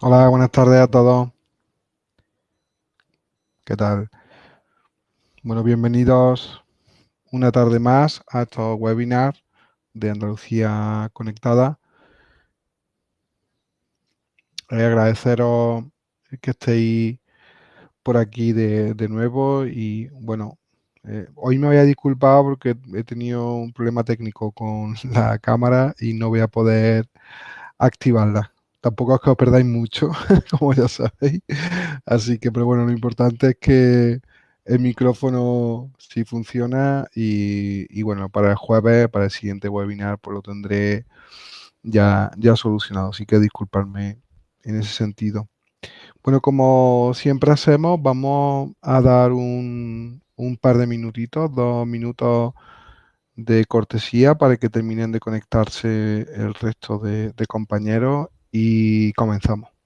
Hola, buenas tardes a todos. ¿Qué tal? Bueno, bienvenidos una tarde más a estos webinars de Andalucía Conectada. Eh, agradeceros que estéis por aquí de, nuevo y bueno, eh, hoy me voy a disculpar porque he tenido un problema técnico con la cámara y no voy a poder activarla. Tampoco es que os perdáis mucho, como ya sabéis. Así que, pero bueno, lo importante es que el micrófono sí funciona y, bueno, para el jueves, para el siguiente webinar, pues lo tendré ya, ya solucionado. Así que disculparme en ese sentido. Bueno, como siempre hacemos, vamos a dar un, par de minutitos, dos minutos de cortesía para que terminen de conectarse el resto de compañeros y comenzamos.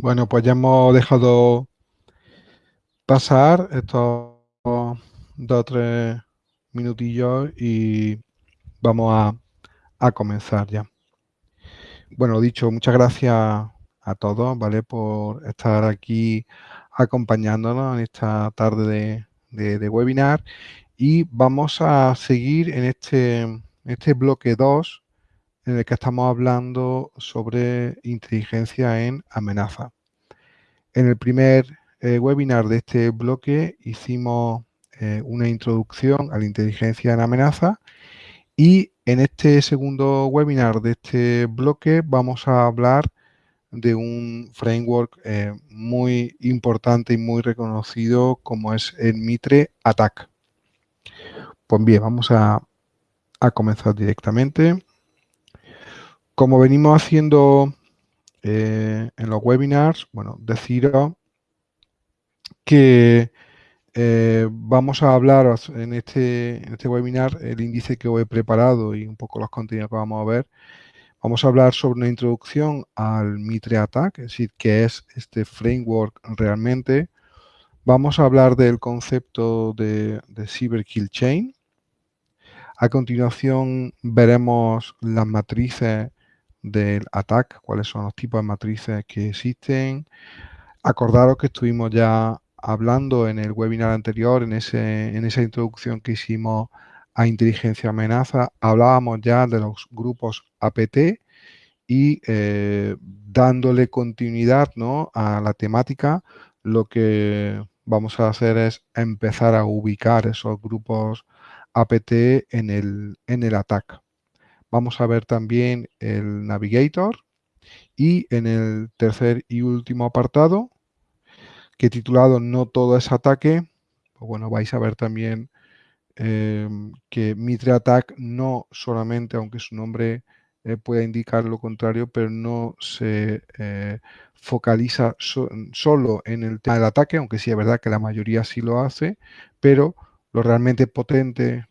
Bueno, pues ya hemos dejado pasar estos dos o tres minutillos y vamos a, comenzar ya. Bueno, dicho, muchas gracias a todos, ¿vale? Por estar aquí acompañándonos en esta tarde de, webinar y vamos a seguir en este, este bloque 2 en el que estamos hablando sobre inteligencia en amenaza. En el primer eh, webinar de este bloque hicimos eh, una introducción a la inteligencia en amenaza y en este segundo webinar de este bloque vamos a hablar de un framework eh, muy importante y muy reconocido como es el Mitre ATAC. Pues bien, vamos a comenzar directamente. Como venimos haciendo eh, en los webinars, bueno, deciros que eh, vamos a hablar en este, este webinar, el índice que os he preparado y un poco los contenidos que vamos a ver. Vamos a hablar sobre una introducción al Mitre Attack, es decir, qué es este framework realmente. Vamos a hablar del concepto de, de Cyber Kill Chain. A continuación veremos las matrices del ATAC, cuáles son los tipos de matrices que existen. Acordaros que estuvimos ya hablando en el webinar anterior, en, ese, en esa introducción que hicimos a inteligencia amenaza, hablábamos ya de los grupos APT y eh, dándole continuidad ¿no? a la temática, lo que vamos a hacer es empezar a ubicar esos grupos APT en el, en el ATAC. Vamos a ver también el Navigator Y en el tercer y último apartado, que titulado No todo es ataque, pues bueno, vais a ver también em, que Mitre Attack no solamente, aunque su nombre eh, pueda indicar lo contrario, pero no se eh, focaliza solo en el tema del ataque, aunque sí es verdad que la mayoría sí lo hace, pero lo realmente potente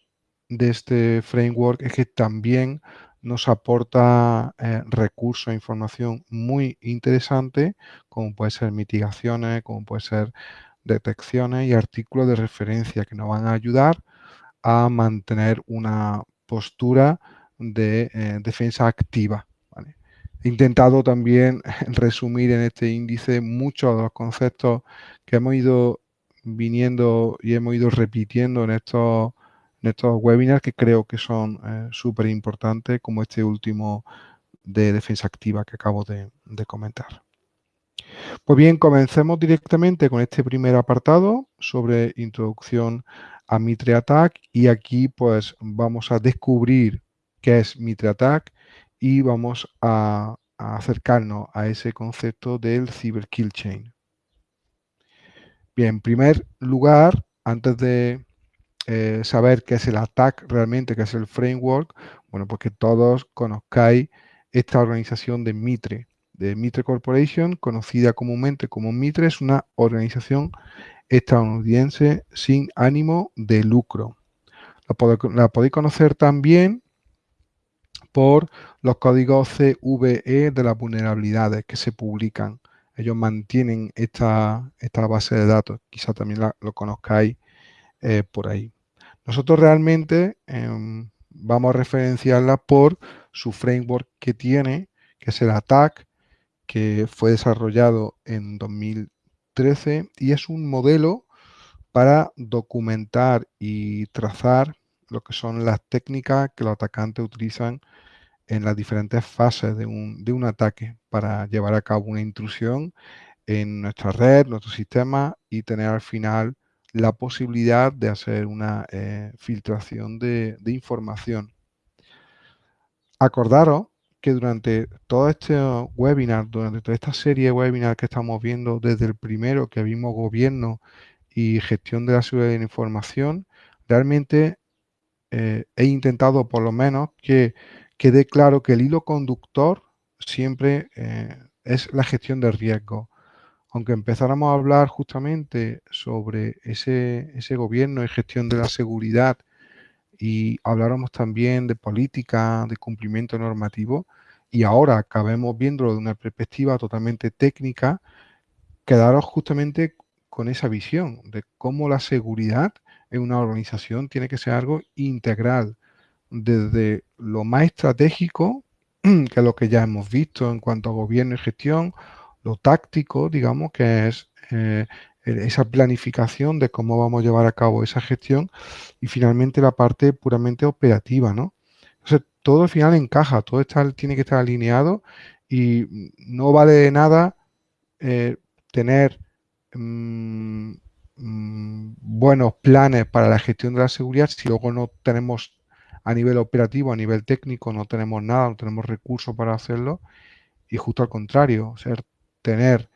de este framework es que también nos aporta eh, recursos e información muy interesante, como puede ser mitigaciones, como puede ser detecciones y artículos de referencia que nos van a ayudar a mantener una postura de eh, defensa activa. He intentado también resumir en este índice muchos de los conceptos que hemos ido viniendo y hemos ido repitiendo en estos, estos webinars que creo que son eh, súper importantes, como este último de defensa activa que acabo de, comentar. Pues bien, comencemos directamente con este primer apartado sobre introducción a Mitre Attack y aquí pues vamos a descubrir qué es Mitre Attack y vamos a, acercarnos a ese concepto del Cyber Kill Chain. Bien, en primer lugar, antes de eh, saber qué es el attack realmente, qué es el framework, bueno, pues que todos conozcáis esta organización de Mitre, de Mitre Corporation, conocida comúnmente como Mitre, es una organización estadounidense sin ánimo de lucro. La, podéis conocer también por los códigos CVE de las vulnerabilidades que se publican. Ellos mantienen esta, esta base de datos, quizá también lo conozcáis eh, por ahí. Nosotros realmente em, vamos a referenciarla por su framework que tiene, que es el ATAC, que fue desarrollado en 2013 y es un modelo para documentar y trazar lo que son las técnicas que los atacantes utilizan en las diferentes fases de un, de un ataque para llevar a cabo una intrusión en nuestra red, nuestro sistema y tener al final la posibilidad de hacer una eh, filtración de, información. Acordaros que durante todo este webinar, durante toda esta serie de webinars que estamos viendo, desde el primero que vimos gobierno y gestión de la seguridad de la información, realmente eh, he intentado por lo menos que quede claro que el hilo conductor siempre eh, es la gestión de riesgo. Aunque empezáramos a hablar justamente sobre ese, ese gobierno y gestión de la seguridad y habláramos también de política, de cumplimiento normativo, y ahora acabemos viéndolo de una perspectiva totalmente técnica, quedaros justamente con esa visión de cómo la seguridad en una organización tiene que ser algo integral, desde lo más estratégico, que es lo que ya hemos visto en cuanto a gobierno y gestión, lo táctico, digamos, que es eh, esa planificación de cómo vamos a llevar a cabo esa gestión, y finalmente la parte puramente operativa, ¿no? Entonces, todo al final encaja, todo está, tiene que estar alineado y no vale de nada eh, tener mm, mm, buenos planes para la gestión de la seguridad si luego no tenemos a nivel operativo, a nivel técnico, no tenemos nada, no tenemos recursos para hacerlo. Y justo al contrario, ser, tener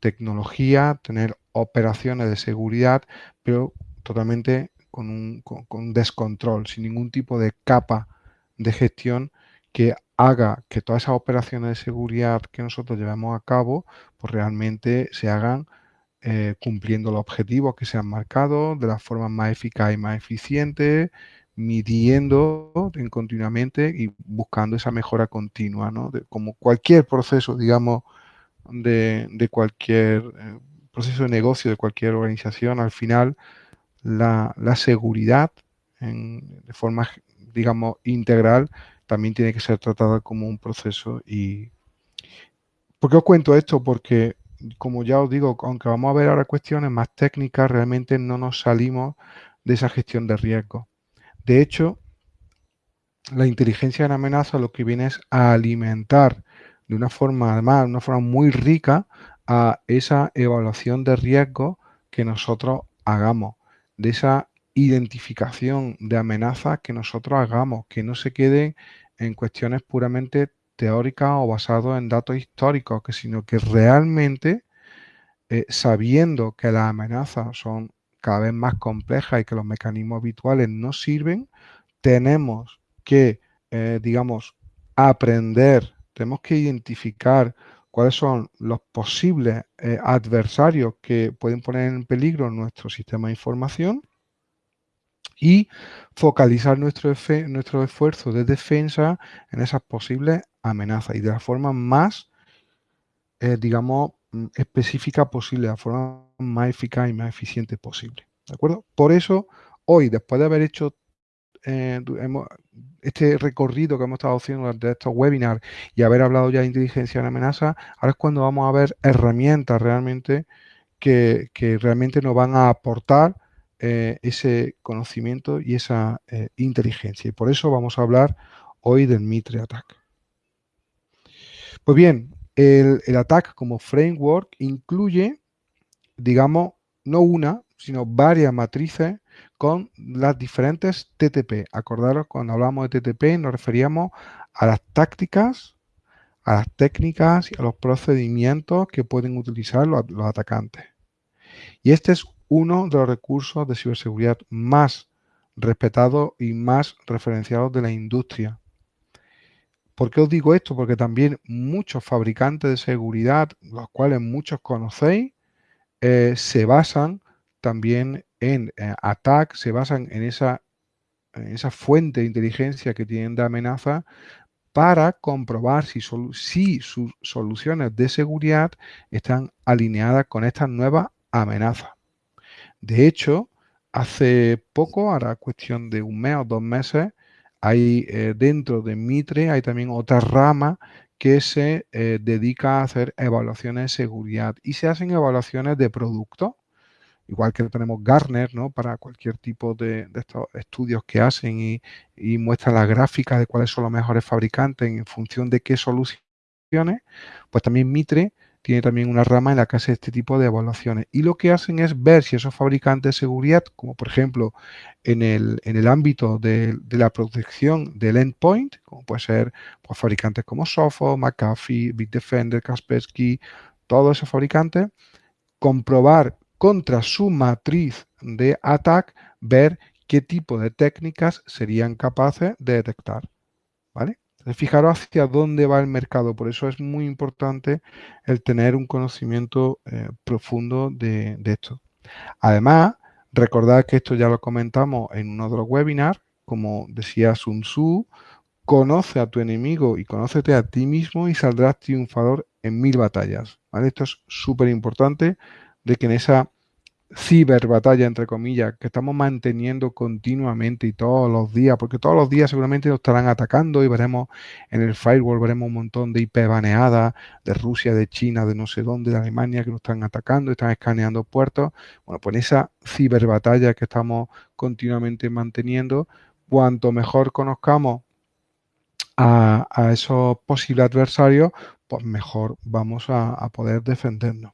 tecnología, tener operaciones de seguridad, pero totalmente con un, con, descontrol, sin ningún tipo de capa de gestión que haga que todas esas operaciones de seguridad que nosotros llevamos a cabo, pues realmente se hagan eh, cumpliendo los objetivos que se han marcado de la forma más eficaz y más eficiente, midiendo continuamente y buscando esa mejora continua, ¿no? como cualquier proceso, digamos, de, cualquier eh, proceso de negocio, de cualquier organización, al final la, seguridad de forma, digamos, integral también tiene que ser tratada como un proceso y... ¿Por qué os cuento esto? Porque, como ya os digo, aunque vamos a ver ahora cuestiones más técnicas, realmente no nos salimos de esa gestión de riesgo. De hecho, la inteligencia de amenaza lo que viene es a alimentar de una forma, además, de una forma muy rica a esa evaluación de riesgo que nosotros hagamos, de esa identificación de amenazas que nosotros hagamos, que no se queden en cuestiones puramente teóricas o basados en datos históricos, que sino que realmente, eh, sabiendo que las amenazas son cada vez más complejas y que los mecanismos habituales no sirven, tenemos que, eh, digamos, aprender, tenemos que identificar cuáles son los posibles eh, adversarios que pueden poner en peligro nuestro sistema de información y focalizar nuestro, nuestro esfuerzo de defensa en esas posibles amenazas y de la forma más, eh, digamos, mm, específica posible, la forma más eficaz y más eficiente posible. ¿De acuerdo? Por eso, hoy, después de haber hecho eh, este recorrido que hemos estado haciendo durante estos webinars y haber hablado ya de inteligencia en amenaza, ahora es cuando vamos a ver herramientas realmente que, realmente nos van a aportar eh, ese conocimiento y esa eh, inteligencia. Y por eso vamos a hablar hoy del Mitre Attack. Pues bien, el, el Attack como framework incluye, digamos, no una, sino varias matrices con las diferentes TTP. Acordaros, cuando hablamos de TTP nos referíamos a las tácticas, a las técnicas y a los procedimientos que pueden utilizar los, atacantes. Y este es uno de los recursos de ciberseguridad más respetados y más referenciados de la industria. ¿Por qué os digo esto? Porque también muchos fabricantes de seguridad, los cuales muchos conocéis, eh, se basan también en eh, se basan en esa, esa fuente de inteligencia que tienen de amenaza para comprobar si, si sus soluciones de seguridad están alineadas con estas nuevas amenazas. De hecho, hace poco, ahora cuestión de un mes o dos meses, hay eh, dentro de Mitre hay también otra rama que se eh, dedica a hacer evaluaciones de seguridad y se hacen evaluaciones de productos igual que tenemos Gartner, ¿no? Para cualquier tipo de, estos estudios que hacen y, y muestran las gráficas de cuáles son los mejores fabricantes en función de qué soluciones, pues también Mitre tiene también una rama en la que hace este tipo de evaluaciones. Y lo que hacen es ver si esos fabricantes de seguridad, como por ejemplo en el, en el ámbito de, la protección del endpoint, como puede ser pues, fabricantes como Sophos, McAfee, Bitdefender, Kaspersky, todos esos fabricantes, comprobar contra su matriz de ATAC, ver qué tipo de técnicas serían capaces de detectar. ¿Vale? fijaros hacia dónde va el mercado. Por eso es muy importante el tener un conocimiento eh, profundo de, esto. Además, recordad que esto ya lo comentamos en uno de los webinars. Como decía Sun Tzu, conoce a tu enemigo y conócete a ti mismo y saldrás triunfador en mil batallas. ¿vale? Esto es súper importante de que en esa ciberbatalla, entre comillas, que estamos manteniendo continuamente y todos los días, porque todos los días seguramente nos estarán atacando y veremos en el firewall, veremos un montón de IP baneadas de Rusia, de China, de no sé dónde, de Alemania, que nos están atacando, están escaneando puertos. Bueno, pues esa ciberbatalla que estamos continuamente manteniendo, cuanto mejor conozcamos a, esos posibles adversarios, pues mejor vamos a poder defendernos.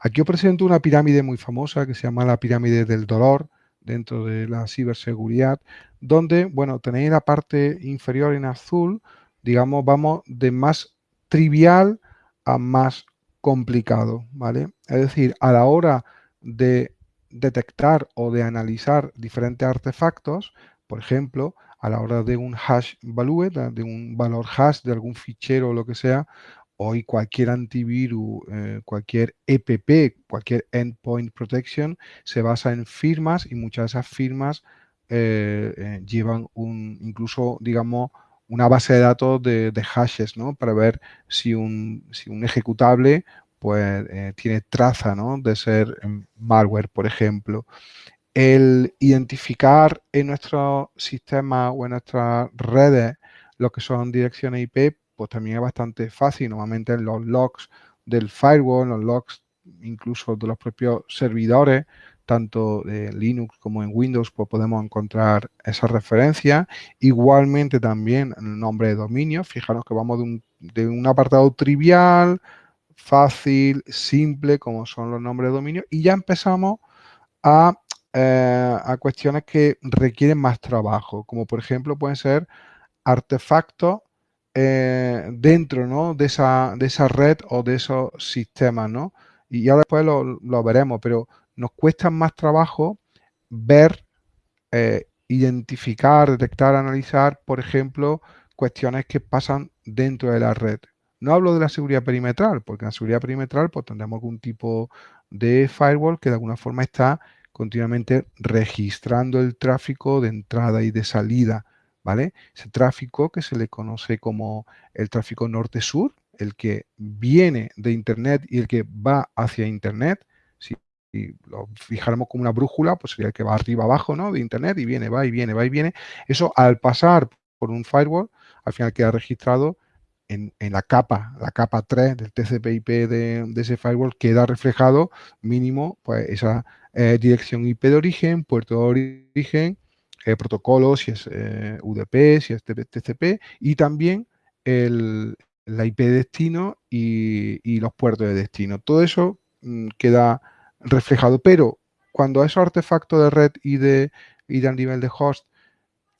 Aquí os presento una pirámide muy famosa que se llama la pirámide del dolor dentro de la ciberseguridad, donde, bueno, tenéis la parte inferior en azul, digamos, vamos de más trivial a más complicado, ¿vale? Es decir, a la hora de detectar o de analizar diferentes artefactos, por ejemplo, a la hora de un hash value, de un valor hash de algún fichero o lo que sea, Hoy cualquier antivirus, eh, cualquier EPP, cualquier Endpoint Protection se basa en firmas y muchas de esas firmas eh, eh, llevan un, incluso, digamos, una base de datos de, hashes, ¿no? Para ver si un, ejecutable pues tiene traza, ¿no? De ser em, malware, por ejemplo. El identificar en nuestro sistema o en nuestras redes lo que son direcciones IP pues también es bastante fácil. Normalmente en los logs del firewall, los logs incluso de los propios servidores, tanto de Linux como en Windows, pues podemos encontrar esa referencia. Igualmente también el nombre de dominio. Fijaros que vamos de un, apartado trivial, fácil, simple, como son los nombres de dominio, y ya empezamos a, eh, a cuestiones que requieren más trabajo, como por ejemplo pueden ser artefactos eh, dentro ¿no? de, esa, de esa red o de esos sistemas, ¿no? Y ya después lo, lo veremos, pero nos cuesta más trabajo ver, eh, identificar, detectar, analizar, por ejemplo, cuestiones que pasan dentro de la red. No hablo de la seguridad perimetral, porque en la seguridad perimetral pues, tendremos algún tipo de firewall que de alguna forma está continuamente registrando el tráfico de entrada y de salida, ¿vale? Ese tráfico que se le conoce como el tráfico norte-sur, el que viene de Internet y el que va hacia Internet, si lo fijáramos como una brújula, pues sería el que va arriba abajo, ¿no? De Internet y viene, va y viene, va y viene. Eso al pasar por un firewall, al final queda registrado en, la capa, la capa 3 del TCP/IP de, ese firewall, queda reflejado mínimo pues esa eh, dirección IP de origen, puerto de origen, eh, protocolo, si es eh, UDP, si es TCP, y también el, la IP de destino y, los puertos de destino. Todo eso mm, queda reflejado, pero cuando esos artefactos de red y de, y de nivel de host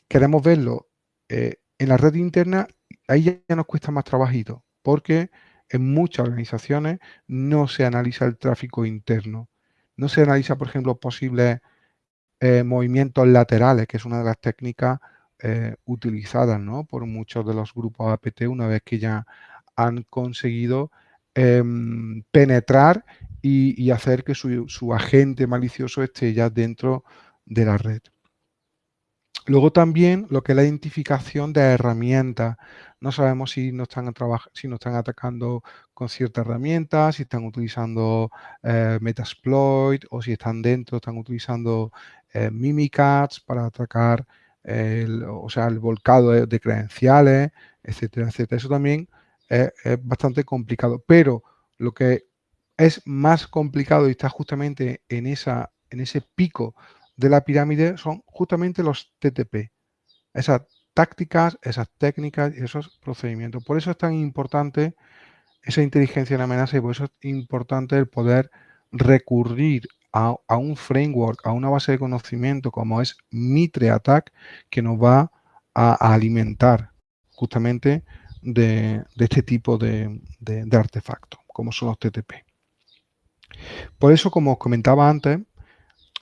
queremos verlo en la red interna, ahí ya nos cuesta más trabajito, porque en muchas organizaciones no se analiza el tráfico interno. No se analiza, por ejemplo, posibles eh, movimientos laterales, que es una de las técnicas eh, utilizadas por muchos de los grupos APT una vez que ya han conseguido em, penetrar y, hacer que su agente malicioso esté ya dentro de la red. Luego también lo que es la identificación de herramientas. No sabemos si nos están, si nos están atacando con cierta herramienta, si están utilizando eh, Metasploit o si están dentro, están utilizando eh, Mimikatz para atacar el, o sea, el volcado de, credenciales, etcétera, etcétera. Eso también es, es bastante complicado. Pero lo que es más complicado y está justamente en, esa, en ese pico de la pirámide son justamente los TTP. Esas tácticas, esas técnicas y esos procedimientos. Por eso es tan importante esa inteligencia en amenaza y por eso es importante el poder recurrir a, un framework, a una base de conocimiento como es Mitre Attack, que nos va a, alimentar justamente de, este tipo de, de artefactos, como son los TTP. Por eso, como os comentaba antes,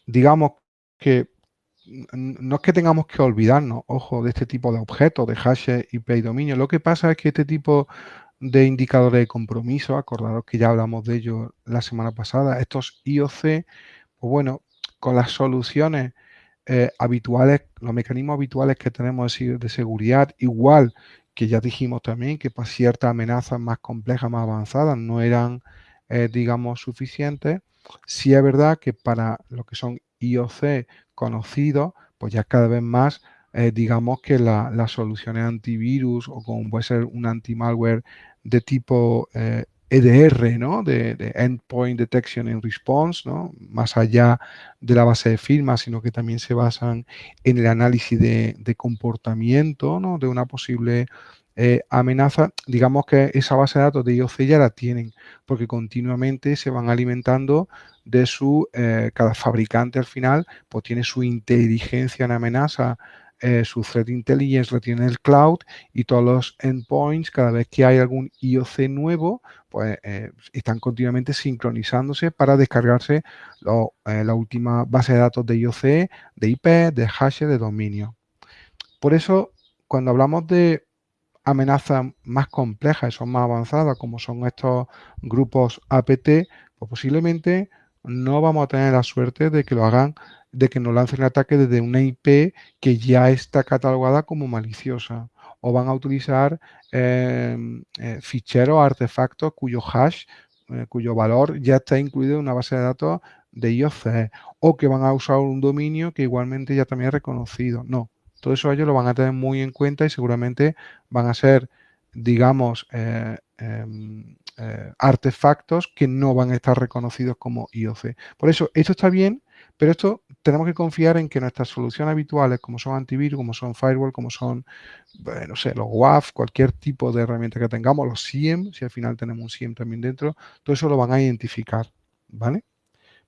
digamos que no es que tengamos que olvidarnos, ojo, de este tipo de objetos, de hashes, IP y dominio. Lo que pasa es que este tipo de indicadores de compromiso, acordaros que ya hablamos de ello la semana pasada, estos IOC, pues bueno, con las soluciones eh, habituales, los mecanismos habituales que tenemos de seguridad, igual que ya dijimos también que para ciertas amenazas más complejas, más avanzadas, no eran, eh, digamos, suficientes. Sí es verdad que para lo que son IOC conocidos, pues ya cada vez más, eh, digamos que las soluciones antivirus o como puede ser un anti-malware de tipo EDR, eh, e ¿no? De, Endpoint Detection and Response, ¿no? Más allá de la base de firmas, sino que también se basan en el análisis de, comportamiento, ¿no? De una posible eh, amenaza, digamos que esa base de datos de IOC ya la tienen, porque continuamente se van alimentando de su, eh, cada fabricante al final, pues tiene su inteligencia en amenaza, eh, su threat intelligence lo tiene el cloud y todos los endpoints, cada vez que hay algún IOC nuevo, pues están continuamente sincronizándose para descargarse la última base de datos de IOC, de IP, de hash, de dominio. Por eso, cuando hablamos de amenazas más complejas son más avanzadas, como son estos grupos APT, pues posiblemente no vamos a tener la suerte de que lo hagan, de que nos lancen el ataque desde una IP que ya está catalogada como maliciosa. O van a utilizar em, eh, ficheros, artefactos cuyo hash, eh, cuyo valor ya está incluido en una base de datos de IOC. O que van a usar un dominio que igualmente ya también es reconocido. No, todo eso ellos lo van a tener muy en cuenta y seguramente van a ser, digamos, eh, em, eh, artefactos que no van a estar reconocidos como IOC. Por eso, esto está bien, pero esto tenemos que confiar en que nuestras soluciones habituales, como son antivirus, como son firewall, como son, no sé, los WAF, cualquier tipo de herramienta que tengamos, los SIEM, si al final tenemos un SIEM también dentro, todo eso lo van a identificar, ¿vale?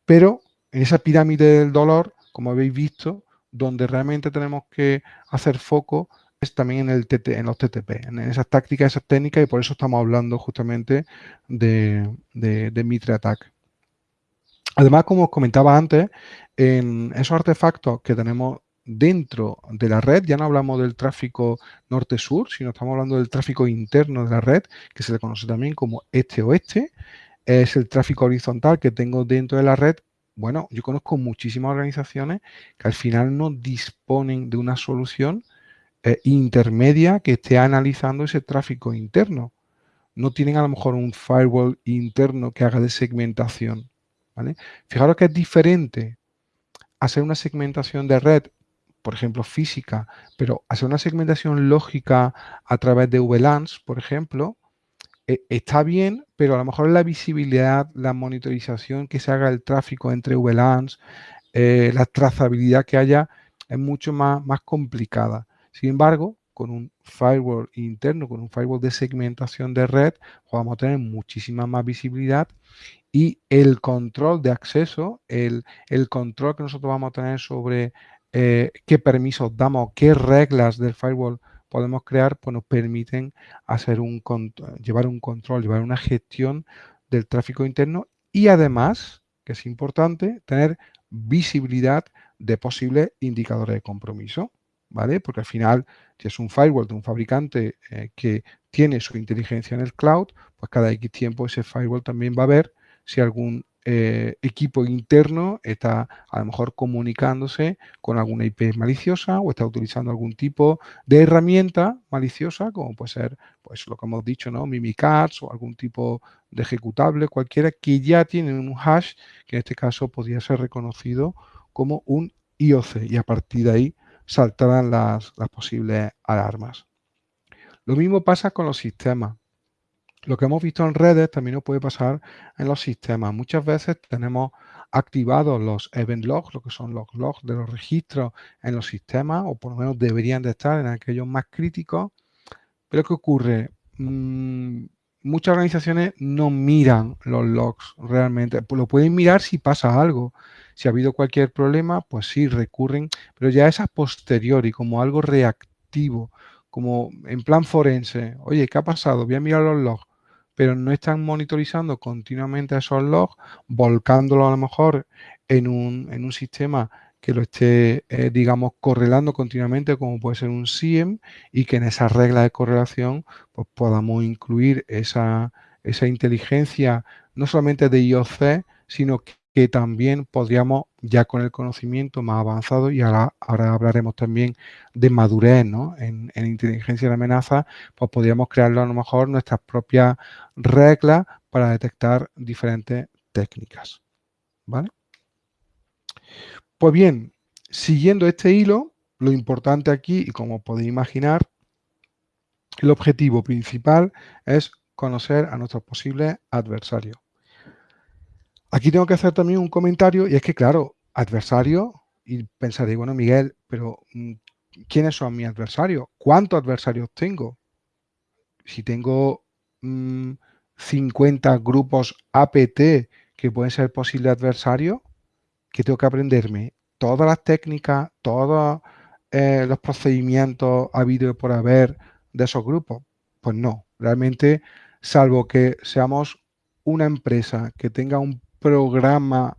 Pero en esa pirámide del dolor, como habéis visto, donde realmente tenemos que hacer foco también en, el en los TTP, en esas tácticas, esas técnicas, y por eso estamos hablando justamente de, de, Mitre Attack. Además, como os comentaba antes, en esos artefactos que tenemos dentro de la red, ya no hablamos del tráfico norte-sur, sino estamos hablando del tráfico interno de la red, que se le conoce también como este-oeste, es el tráfico horizontal que tengo dentro de la red. Bueno, yo conozco muchísimas organizaciones que al final no disponen de una solución eh, intermedia que esté analizando ese tráfico interno. No tienen a lo mejor un firewall interno que haga de segmentación. ¿vale? Fijaros que es diferente hacer una segmentación de red, por ejemplo, física, pero hacer una segmentación lógica a través de VLANs, por ejemplo, e, está bien, pero a lo mejor la visibilidad, la monitorización que se haga el tráfico entre VLANs, eh, la trazabilidad que haya, es mucho más, más complicada. Sin embargo, con un firewall interno, con un firewall de segmentación de red, vamos a tener muchísima más visibilidad y el control de acceso, el, control que nosotros vamos a tener sobre eh, qué permisos damos, qué reglas del firewall podemos crear, pues nos permiten hacer un llevar un control, llevar una gestión del tráfico interno y además, que es importante, tener visibilidad de posibles indicadores de compromiso, ¿vale? Porque al final, si es un firewall de un fabricante eh, que tiene su inteligencia en el cloud, pues cada X tiempo ese firewall también va a ver si algún eh, equipo interno está a lo mejor comunicándose con alguna IP maliciosa o está utilizando algún tipo de herramienta maliciosa, como puede ser pues lo que hemos dicho, ¿no? Mimikatz o algún tipo de ejecutable, cualquiera que ya tiene un hash, que en este caso podría ser reconocido como un IOC y a partir de ahí saltarán las, las posibles alarmas. Lo mismo pasa con los sistemas. Lo que hemos visto en redes también nos puede pasar en los sistemas. Muchas veces tenemos activados los event logs, lo que son los logs de los registros en los sistemas, o por lo menos deberían de estar en aquellos más críticos. Pero ¿qué ocurre? Mm, muchas organizaciones no miran los logs realmente. Pues lo pueden mirar si pasa algo. Si ha habido cualquier problema, pues sí, recurren, pero ya es a posteriori, como algo reactivo, como en plan forense. Oye, ¿qué ha pasado? Voy a mirar los logs pero no están monitorizando continuamente esos logs, volcándolo a lo mejor en un, en un sistema que lo esté, eh, digamos, correlando continuamente, como puede ser un SIEM, y que en esa regla de correlación pues, podamos incluir esa, esa inteligencia, no solamente de IOC, sino que también podríamos, ya con el conocimiento más avanzado, y ahora, ahora hablaremos también de madurez en, inteligencia de amenaza, pues podríamos crearlo a lo mejor nuestras propias reglas para detectar diferentes técnicas. ¿Vale? Pues bien, siguiendo este hilo, lo importante aquí, y como podéis imaginar, el objetivo principal es conocer a nuestros posibles adversarios. Aquí tengo que hacer también un comentario y es que, claro, adversario, y pensaréis, bueno, Miguel, pero mm, ¿quiénes son mis adversarios? ¿Cuántos adversarios tengo? Si tengo 50 mm, grupos APT que pueden ser posibles adversarios, ¿qué tengo que aprenderme? Todas las técnicas, todos eh, los procedimientos habido por haber de esos grupos. Pues no, realmente, salvo que seamos una empresa que tenga un programa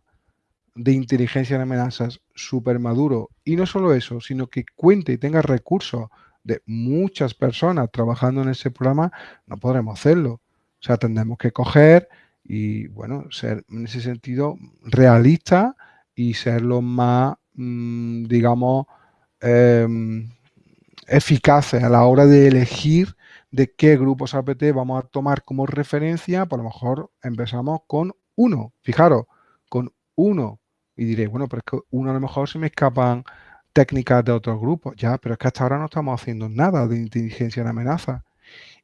de inteligencia de amenazas súper maduro. Y no solo eso, sino que cuente y tenga recursos de muchas personas trabajando en ese programa, no podremos hacerlo. O sea, tendremos que coger y, bueno, ser en ese sentido realista y ser lo más, mm, digamos, em, eficaces a la hora de elegir de qué grupos APT vamos a tomar como referencia. Por lo mejor empezamos con uno, fijaros, con uno. Y diré, bueno, pero es que uno a lo mejor se me escapan técnicas de otros grupos. Ya, pero es que hasta ahora no estamos haciendo nada de inteligencia en amenaza.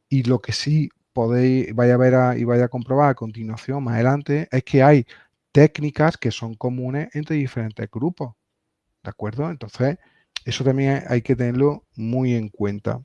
Y lo que sí podéis, vaya a ver y vaya a comprobar a continuación, más adelante, es que hay técnicas que son comunes entre diferentes grupos. ¿De acuerdo? Entonces, eso también hay que tenerlo muy en cuenta.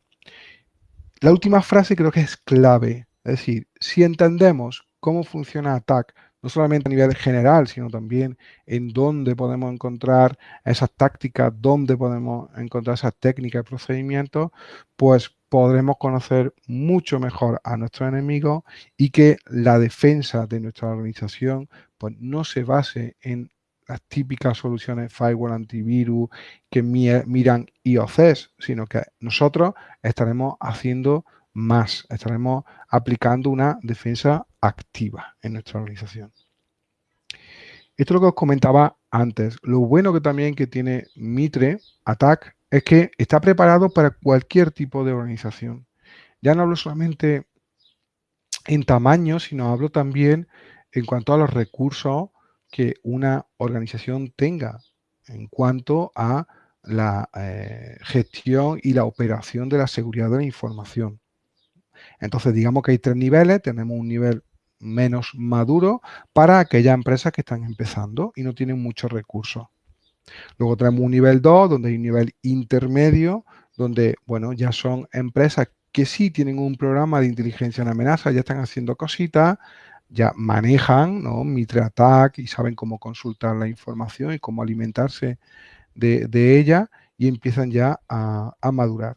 La última frase creo que es clave. Es decir, si entendemos cómo funciona ATAC no solamente a nivel general, sino también en dónde podemos encontrar esas tácticas, dónde podemos encontrar esas técnicas y procedimientos, pues podremos conocer mucho mejor a nuestros enemigos y que la defensa de nuestra organización pues, no se base en las típicas soluciones firewall antivirus que miran IOCs, sino que nosotros estaremos haciendo más, estaremos aplicando una defensa activa en nuestra organización. Esto es lo que os comentaba antes. Lo bueno que también que tiene Mitre Attack es que está preparado para cualquier tipo de organización. Ya no hablo solamente en tamaño, sino hablo también en cuanto a los recursos que una organización tenga en cuanto a la eh, gestión y la operación de la seguridad de la información. Entonces, digamos que hay tres niveles. Tenemos un nivel menos maduro para aquellas empresas que están empezando y no tienen muchos recursos. Luego tenemos un nivel 2, donde hay un nivel intermedio, donde, bueno, ya son empresas que sí tienen un programa de inteligencia en amenaza, ya están haciendo cositas, ya manejan ¿no? Mitre Attack y saben cómo consultar la información y cómo alimentarse de, ella y empiezan ya a, a, madurar.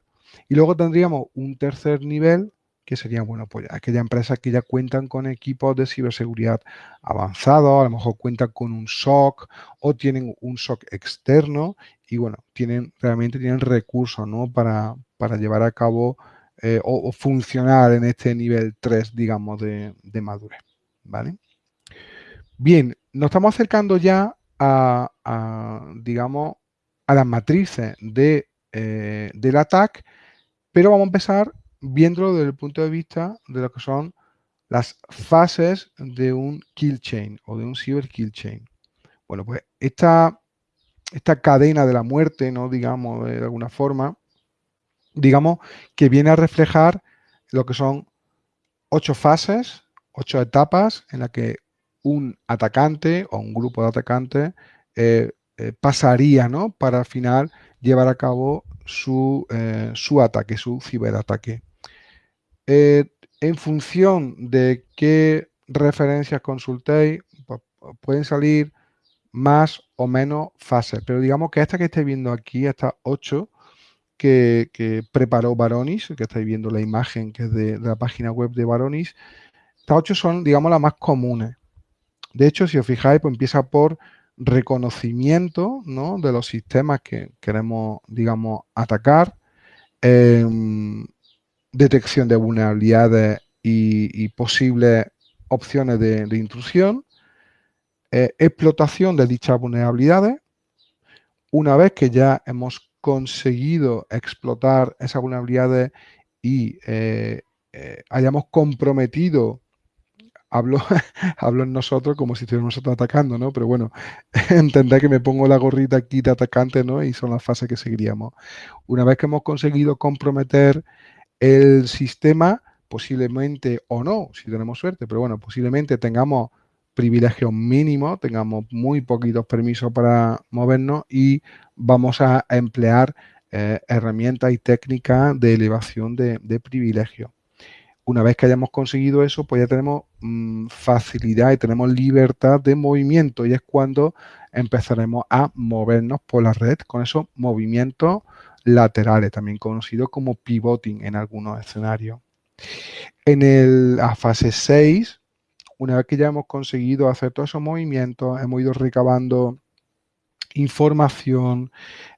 Y luego tendríamos un tercer nivel que serían, bueno, pues aquellas empresas que ya cuentan con equipos de ciberseguridad avanzados, a lo mejor cuentan con un SOC o tienen un SOC externo y bueno, tienen realmente tienen recursos, ¿no? Para, para llevar a cabo eh, o, funcionar en este nivel 3, digamos, de, madurez, ¿vale? Bien, nos estamos acercando ya a, digamos, a las matrices de, eh, del ataque, pero vamos a empezar viéndolo desde el punto de vista de lo que son las fases de un kill chain o de un cyber kill chain. Bueno, pues esta, esta cadena de la muerte, ¿no? Digamos, de alguna forma, digamos que viene a reflejar lo que son ocho fases, ocho etapas en las que un atacante o un grupo de atacantes eh, eh, pasaría, ¿no? Para al final llevar a cabo su, eh, su ataque, su ciberataque. Eh, en función de qué referencias consultéis, pueden salir más o menos fases. Pero digamos que esta que estáis viendo aquí, estas 8 que, preparó Varonis, que estáis viendo la imagen que es de, la página web de Varonis, estas 8 son, digamos, las más comunes. De hecho, si os fijáis, pues empieza por reconocimiento de los sistemas que queremos, digamos, atacar. Em, detección de vulnerabilidades y, posibles opciones de, intrusión, eh, explotación de dichas vulnerabilidades. Una vez que ya hemos conseguido explotar esas vulnerabilidades y eh, eh, hayamos comprometido, hablo, en nosotros como si estuviéramos atacando, ¿no? Pero bueno, entendé que me pongo la gorrita aquí de atacante, ¿no? Y son las fases que seguiríamos. Una vez que hemos conseguido comprometer el sistema posiblemente o no, si tenemos suerte, pero bueno, posiblemente tengamos privilegios mínimos, tengamos muy poquitos permisos para movernos y vamos a emplear eh, herramientas y técnicas de elevación de, privilegios. Una vez que hayamos conseguido eso, pues ya tenemos mm, facilidad y tenemos libertad de movimiento y es cuando empezaremos a movernos por la red con esos movimientos laterales, también conocido como pivoting en algunos escenarios. En la fase 6, una vez que ya hemos conseguido hacer todos esos movimientos, hemos ido recabando información,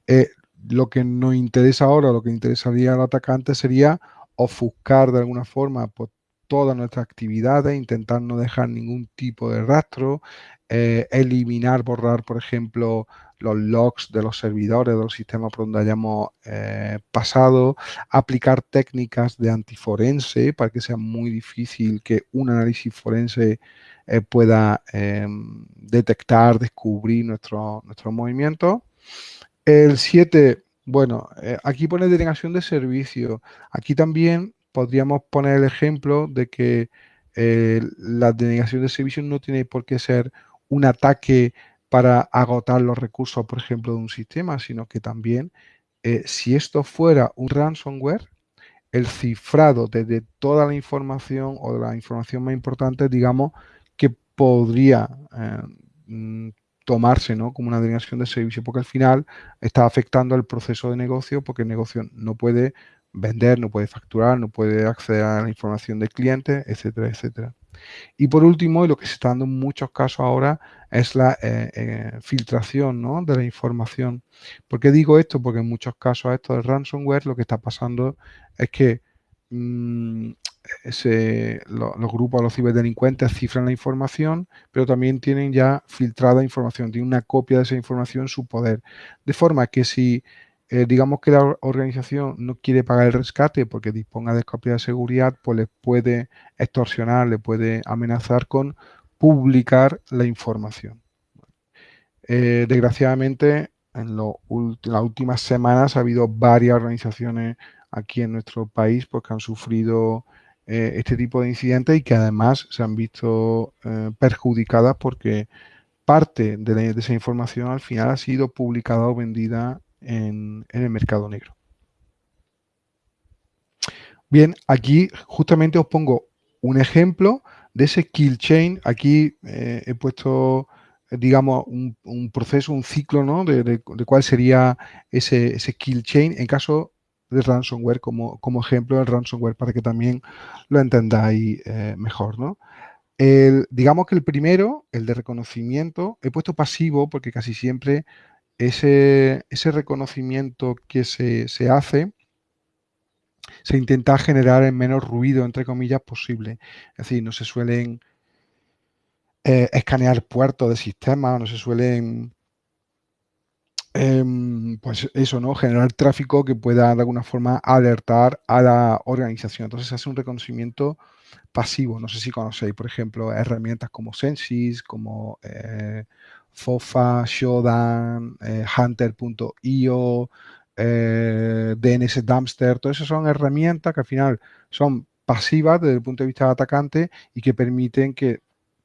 eh, lo que nos interesa ahora, lo que interesaría al atacante sería ofuscar de alguna forma pues, todas nuestras actividades, intentar no dejar ningún tipo de rastro, eh, eliminar, borrar, por ejemplo, los logs de los servidores, de los sistemas por donde hayamos eh, pasado, aplicar técnicas de antiforense para que sea muy difícil que un análisis forense eh, pueda em, detectar, descubrir nuestro, nuestros movimientos. El 7, bueno, eh, aquí pone denegación de servicio. Aquí también podríamos poner el ejemplo de que la denegación de servicio no tiene por qué ser un ataque para agotar los recursos, por ejemplo, de un sistema, sino que también, eh, si esto fuera un ransomware, el cifrado de, toda la información o de la información más importante, digamos, que podría eh, mm, tomarse ¿no? como una denegación de servicio, porque al final está afectando al proceso de negocio, porque el negocio no puede vender, no puede facturar, no puede acceder a la información del cliente, etcétera, etcétera. Y por último, y lo que se está dando en muchos casos ahora, es la eh, eh, filtración ¿no? de la información. ¿Por qué digo esto? Porque en muchos casos esto de ransomware lo que está pasando es que mm, los grupos, los ciberdelincuentes cifran la información, pero también tienen ya filtrada información, tienen una copia de esa información en su poder. De forma que si eh, digamos que la organización no quiere pagar el rescate porque disponga de copia de seguridad, pues le puede extorsionar, le puede amenazar con publicar la información. Eh, desgraciadamente, en las últimas semanas ha habido varias organizaciones aquí en nuestro país pues, que han sufrido eh, este tipo de incidentes y que además se han visto perjudicadas porque parte de, esa información al final ha sido publicada o vendida en, el mercado negro. Bien, aquí justamente os pongo un ejemplo de ese kill chain. Aquí eh, he puesto, digamos, un, proceso, un ciclo, ¿no? De, cuál sería ese, kill chain en caso de ransomware como, como ejemplo del ransomware para que también lo entendáis eh, mejor, ¿no? digamos que el primero, el de reconocimiento, he puesto pasivo porque casi siempre ese, ese reconocimiento que se, hace se intenta generar el menos ruido, entre comillas, posible. Es decir, no se suelen eh, escanear puertos de sistema, no se suelen, em, pues eso, ¿no? Generar tráfico que pueda de alguna forma alertar a la organización. Entonces se hace un reconocimiento pasivo. No sé si conocéis, por ejemplo, herramientas como Sensis, como eh, Fofa, Shodan, eh, Hunter.io, eh, DNS Dumpster, todo eso son herramientas que al final son pasivas desde el punto de vista del atacante y que permiten que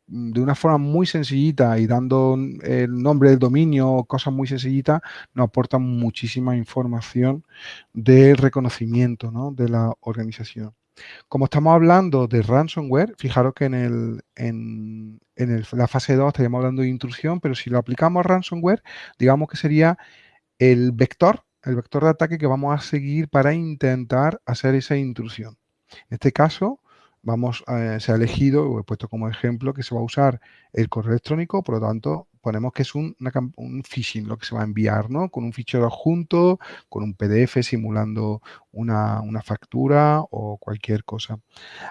mm, de una forma muy sencillita y dando el nombre del dominio, cosas muy sencillitas, nos aportan muchísima información de reconocimiento de la organización. Como estamos hablando de ransomware, fijaros que en, la fase 2 estaríamos hablando de intrusión, pero si lo aplicamos a ransomware, digamos que sería el vector, el vector de ataque que vamos a seguir para intentar hacer esa intrusión. En este caso, vamos a, se ha elegido, o he puesto como ejemplo, que se va a usar el correo electrónico, por lo tanto, ponemos que es un, phishing lo que se va a enviar, ¿no? Con un fichero adjunto, con un PDF simulando una, factura o cualquier cosa.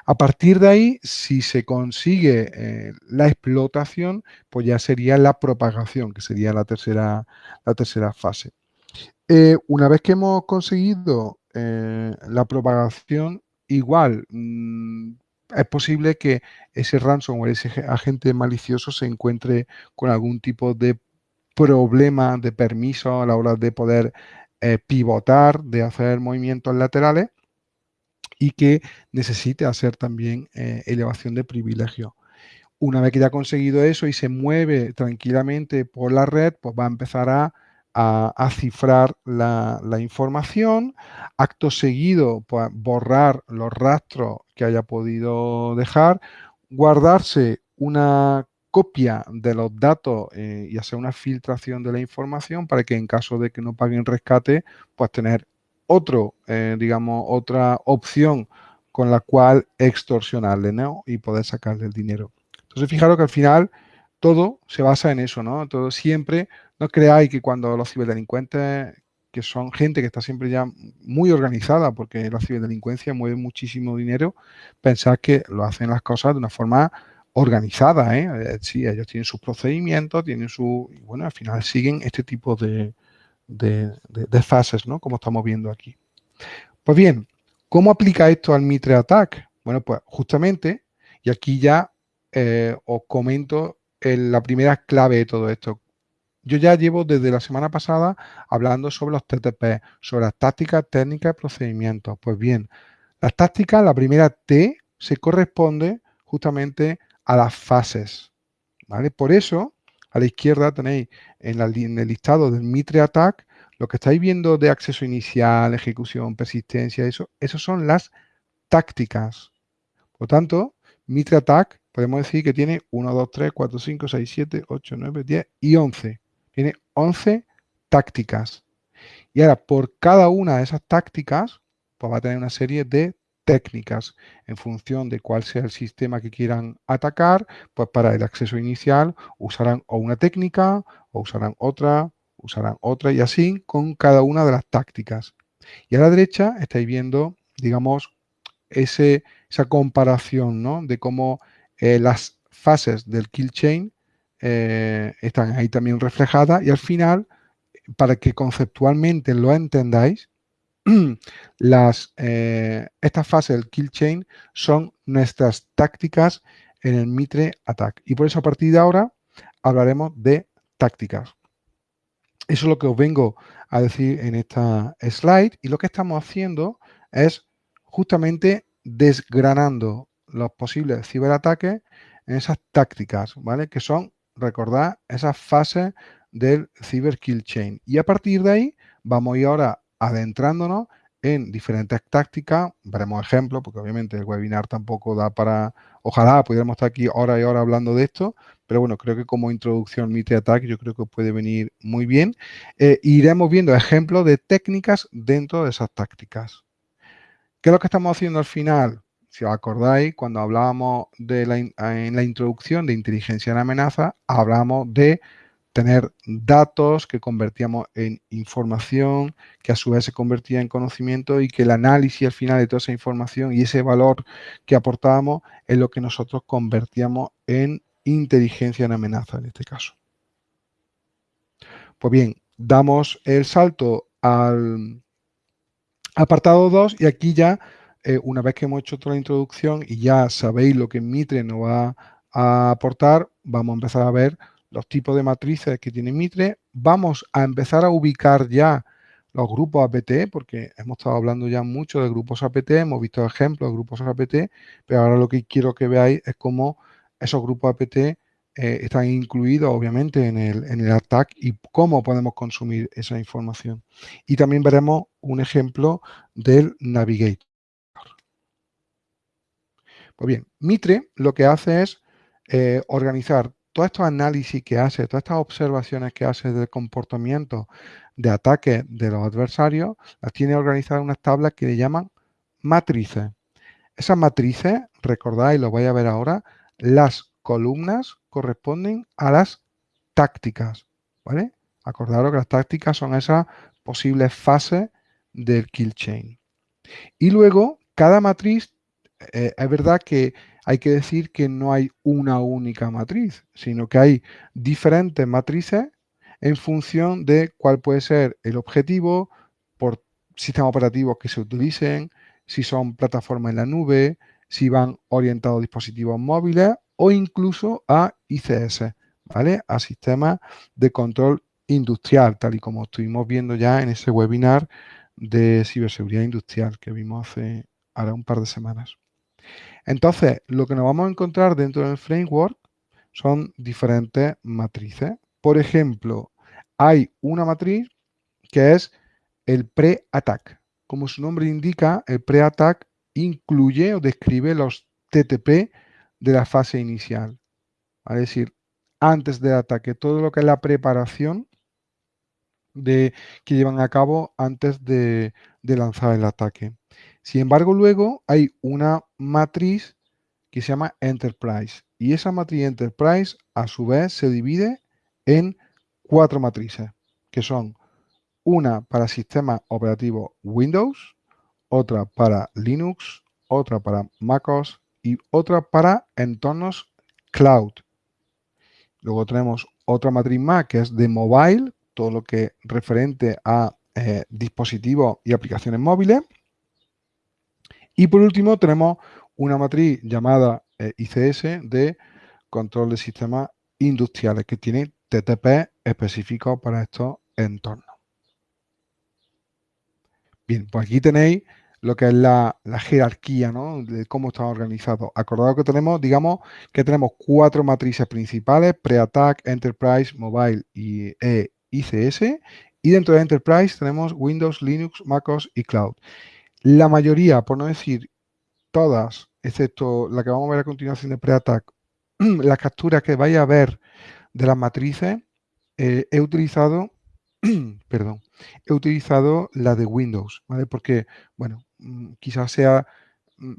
A partir de ahí, si se consigue eh, la explotación, pues ya sería la propagación, que sería la tercera, la tercera fase. Eh, una vez que hemos conseguido eh, la propagación, igual mm, es posible que ese ransomware, ese agente malicioso se encuentre con algún tipo de problema de permiso a la hora de poder eh, pivotar, de hacer movimientos laterales y que necesite hacer también eh, elevación de privilegio. Una vez que ya ha conseguido eso y se mueve tranquilamente por la red, pues va a empezar a a, cifrar la, información, acto seguido pues, borrar los rastros que haya podido dejar, guardarse una copia de los datos eh, y hacer una filtración de la información para que en caso de que no paguen rescate, pues tener otro, eh, digamos, otra opción con la cual extorsionarle ¿no? y poder sacarle el dinero. Entonces, fijaros que al final todo se basa en eso, ¿no? Todo siempre no creáis que cuando los ciberdelincuentes, que son gente que está siempre ya muy organizada, porque la ciberdelincuencia mueve muchísimo dinero, pensad que lo hacen las cosas de una forma organizada, ¿eh? Sí, ellos tienen sus procedimientos, tienen su... Y bueno, al final siguen este tipo de, fases, ¿no? Como estamos viendo aquí. Pues bien, ¿cómo aplica esto al Mitre Attack? Bueno, pues justamente, y aquí ya eh, os comento la primera clave de todo esto. Yo ya llevo desde la semana pasada hablando sobre los TTP, sobre las tácticas, técnicas y procedimientos. Pues bien, las tácticas, la primera T, se corresponde justamente a las fases. ¿vale? Por eso, a la izquierda tenéis en, el listado del Mitre Attack, lo que estáis viendo de acceso inicial, ejecución, persistencia, eso, eso son las tácticas. Por lo tanto, Mitre Attack, podemos decir que tiene 1, 2, 3, 4, 5, 6, 7, 8, 9, 10 y 11. Tiene 11 tácticas. Y ahora, por cada una de esas tácticas, pues va a tener una serie de técnicas en función de cuál sea el sistema que quieran atacar, pues para el acceso inicial usarán o una técnica o usarán otra, usarán otra y así con cada una de las tácticas. Y a la derecha estáis viendo, digamos, ese, esa comparación ¿no? de cómo eh, las fases del kill chain eh, están ahí también reflejadas y al final, para que conceptualmente lo entendáis, las, eh, estas fases del kill chain son nuestras tácticas en el Mitre Attack. Y por eso a partir de ahora hablaremos de tácticas. Eso es lo que os vengo a decir en esta slide y lo que estamos haciendo es justamente desgranando los posibles ciberataques en esas tácticas, ¿vale? Que son, recordad, esas fases del Cyber Kill Chain. Y a partir de ahí vamos a ir ahora adentrándonos en diferentes tácticas, veremos ejemplos, porque obviamente el webinar tampoco da para, ojalá pudiéramos estar aquí hora y hora hablando de esto, pero bueno, creo que como introducción Mitre Attack yo creo que puede venir muy bien. Eh, iremos viendo ejemplos de técnicas dentro de esas tácticas. ¿Qué es lo que estamos haciendo al final? Si os acordáis, cuando hablábamos de la, en la introducción de inteligencia en amenaza, hablamos de tener datos que convertíamos en información, que a su vez se convertía en conocimiento y que el análisis al final de toda esa información y ese valor que aportábamos es lo que nosotros convertíamos en inteligencia en amenaza en este caso. Pues bien, damos el salto al apartado 2 y aquí ya, eh, una vez que hemos hecho toda la introducción y ya sabéis lo que Mitre nos va a aportar, vamos a empezar a ver los tipos de matrices que tiene Mitre. Vamos a empezar a ubicar ya los grupos APT, porque hemos estado hablando ya mucho de grupos APT, hemos visto ejemplos de grupos APT, pero ahora lo que quiero que veáis es cómo esos grupos APT eh, están incluidos obviamente en el, en y cómo podemos consumir esa información. Y también veremos un ejemplo del Navigator. Pues bien, Mitre lo que hace es eh, organizar todos estos análisis que hace, todas estas observaciones que hace del comportamiento de ataque de los adversarios, las tiene organizadas en unas tablas que le llaman matrices. Esas matrices, recordáis, lo voy a ver ahora, las columnas corresponden a las tácticas, ¿vale? Acordaros que las tácticas son esas posibles fases del kill chain. Y luego, cada matriz, eh, es verdad que hay que decir que no hay una única matriz, sino que hay diferentes matrices en función de cuál puede ser el objetivo por sistemas operativos que se utilicen, si son plataformas en la nube, si van orientados a dispositivos móviles o incluso a ICS, ¿vale? A sistemas de control industrial, tal y como estuvimos viendo ya en ese webinar de ciberseguridad industrial que vimos hace ahora un par de semanas. Entonces, lo que nos vamos a encontrar dentro del framework son diferentes matrices. Por ejemplo, hay una matriz que es el pre-attack. Como su nombre indica, el pre-attack incluye o describe los TTP de la fase inicial. Es decir, antes del ataque, todo lo que es la preparación de, que llevan a cabo antes de lanzar el ataque. Sin embargo, luego hay una matriz que se llama Enterprise. Y esa matriz Enterprise, a su vez, se divide en cuatro matrices, que son una para sistema operativo Windows, otra para Linux, otra para MacOS y otra para entornos cloud. Luego tenemos otra matriz más que es de mobile, todo lo que referente a eh, dispositivos y aplicaciones móviles. Y por último tenemos una matriz llamada eh, ICS de control de sistemas industriales que tiene TTP específico para estos entornos. Bien, pues aquí tenéis lo que es la, jerarquía ¿no? de cómo está organizado. Acordado que tenemos, digamos, que tenemos cuatro matrices principales, Pre-Attack, Enterprise, Mobile y e ICS. Y dentro de Enterprise tenemos Windows, Linux, MacOS y Cloud. La mayoría, por no decir todas excepto la que vamos a ver a continuación de pre-attack, las capturas que vais a ver de las matrices, eh, he utilizado, perdón, he utilizado la de Windows, ¿vale? Porque, bueno, mm, quizás sea mm,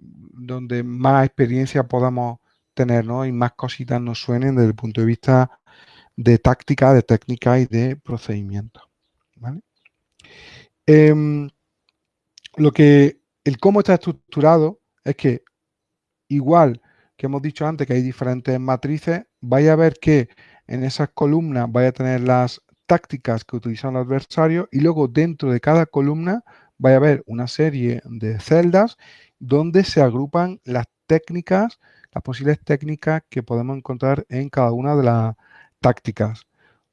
donde más experiencia podamos tener, ¿no? Y más cositas nos suenen desde el punto de vista de táctica, de técnica y de procedimiento, ¿vale? Em, lo que, el cómo está estructurado es que igual que hemos dicho antes que hay diferentes matrices, vaya a ver que en esas columnas vaya a tener las tácticas que utilizan los adversarios y luego dentro de cada columna vaya a haber una serie de celdas donde se agrupan las técnicas, las posibles técnicas que podemos encontrar en cada una de las tácticas.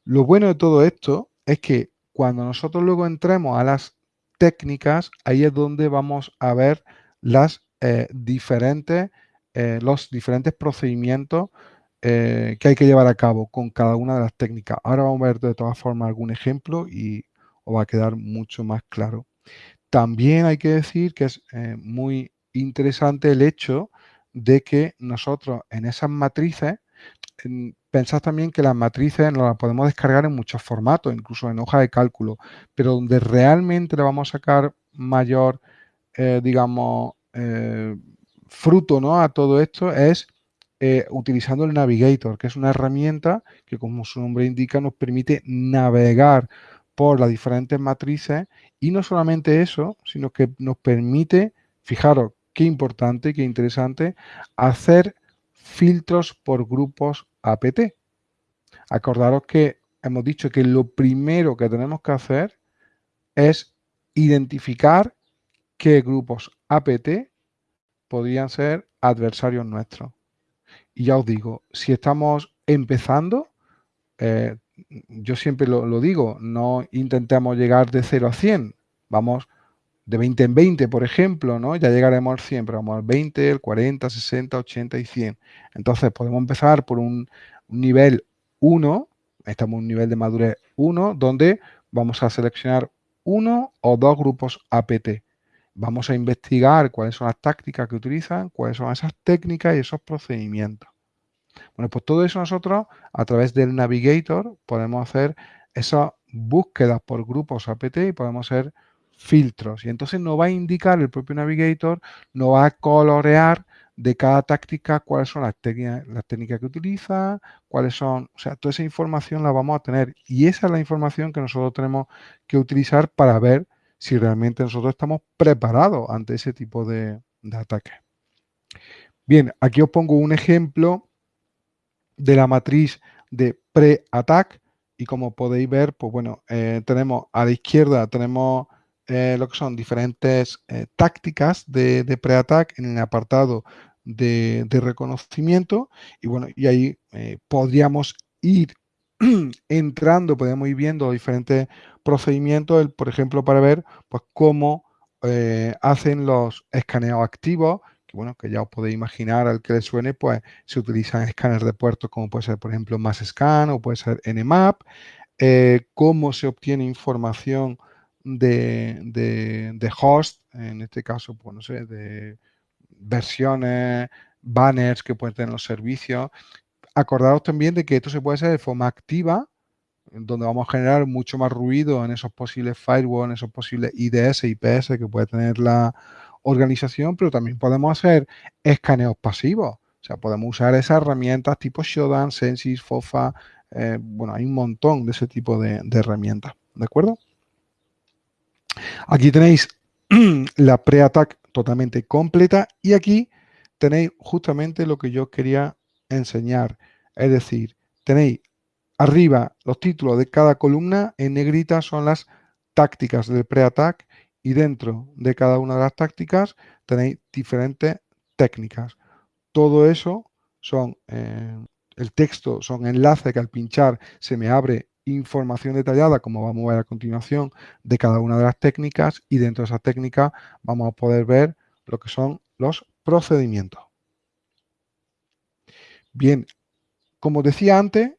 Lo bueno de todo esto es que cuando nosotros luego entremos a las técnicas, ahí es donde vamos a ver las eh, diferentes, eh, los diferentes procedimientos eh, que hay que llevar a cabo con cada una de las técnicas. Ahora vamos a ver de todas formas algún ejemplo y os va a quedar mucho más claro. También hay que decir que es muy interesante el hecho de que nosotros en esas matrices Pensad también que las matrices nos las podemos descargar en muchos formatos, incluso en hoja de cálculo, pero donde realmente le vamos a sacar mayor, eh, digamos, eh, fruto ¿no? a todo esto es eh, utilizando el Navigator, que es una herramienta que, como su nombre indica, nos permite navegar por las diferentes matrices y no solamente eso, sino que nos permite, fijaros qué importante, qué interesante, hacer filtros por grupos APT. Acordaros que hemos dicho que lo primero que tenemos que hacer es identificar qué grupos APT podrían ser adversarios nuestros. Y ya os digo, si estamos empezando, eh, yo siempre lo, lo, digo, no intentemos llegar de 0 a 100, vamos de 20 en 20, por ejemplo, ¿no? Ya llegaremos al 100, pero vamos al 20, el 40, 60, 80 y 100. Entonces podemos empezar por un, nivel 1, estamos en un nivel de madurez 1, donde vamos a seleccionar uno o dos grupos APT. Vamos a investigar cuáles son las tácticas que utilizan, cuáles son esas técnicas y esos procedimientos. Bueno, pues todo eso nosotros a través del Navigator podemos hacer esas búsquedas por grupos APT y podemos hacer filtros. Y entonces nos va a indicar el propio Navigator, nos va a colorear de cada táctica cuáles son las técnicas, las técnicas que utiliza, cuáles son, o sea, toda esa información la vamos a tener. Y esa es la información que nosotros tenemos que utilizar para ver si realmente nosotros estamos preparados ante ese tipo de, de ataque. Bien, aquí os pongo un ejemplo de la matriz de pre-attack y como podéis ver, pues bueno, eh, tenemos a la izquierda tenemos eh, lo que son diferentes eh, tácticas de, pre-attack en el apartado de, reconocimiento. Y bueno, y ahí eh, podríamos ir entrando, podemos ir viendo diferentes procedimientos, por ejemplo, para ver pues cómo hacen los escaneos activos, que bueno, que ya os podéis imaginar al que le suene, pues se utilizan escáneres de puertos como puede ser, por ejemplo, MassScan o puede ser Nmap, cómo se obtiene información de, host, en este caso, pues no sé, de versiones, banners que pueden tener los servicios. Acordaros también de que esto se puede hacer de forma activa, donde vamos a generar mucho más ruido en esos posibles firewalls, en esos posibles IDS, IPS que puede tener la organización, pero también podemos hacer escaneos pasivos. O sea, podemos usar esas herramientas tipo Shodan, Sensis, FOFA, eh, bueno, hay un montón de ese tipo de, de herramientas, ¿de acuerdo? Aquí tenéis la pre-attack totalmente completa y aquí tenéis justamente lo que yo quería enseñar. Es decir, tenéis arriba los títulos de cada columna, en negrita son las tácticas del pre-attack y dentro de cada una de las tácticas tenéis diferentes técnicas. Todo eso son, eh, el texto son enlaces que al pinchar se me abre información detallada, como vamos a ver a continuación, de cada una de las técnicas y dentro de esa técnica vamos a poder ver lo que son los procedimientos. Bien, como decía antes,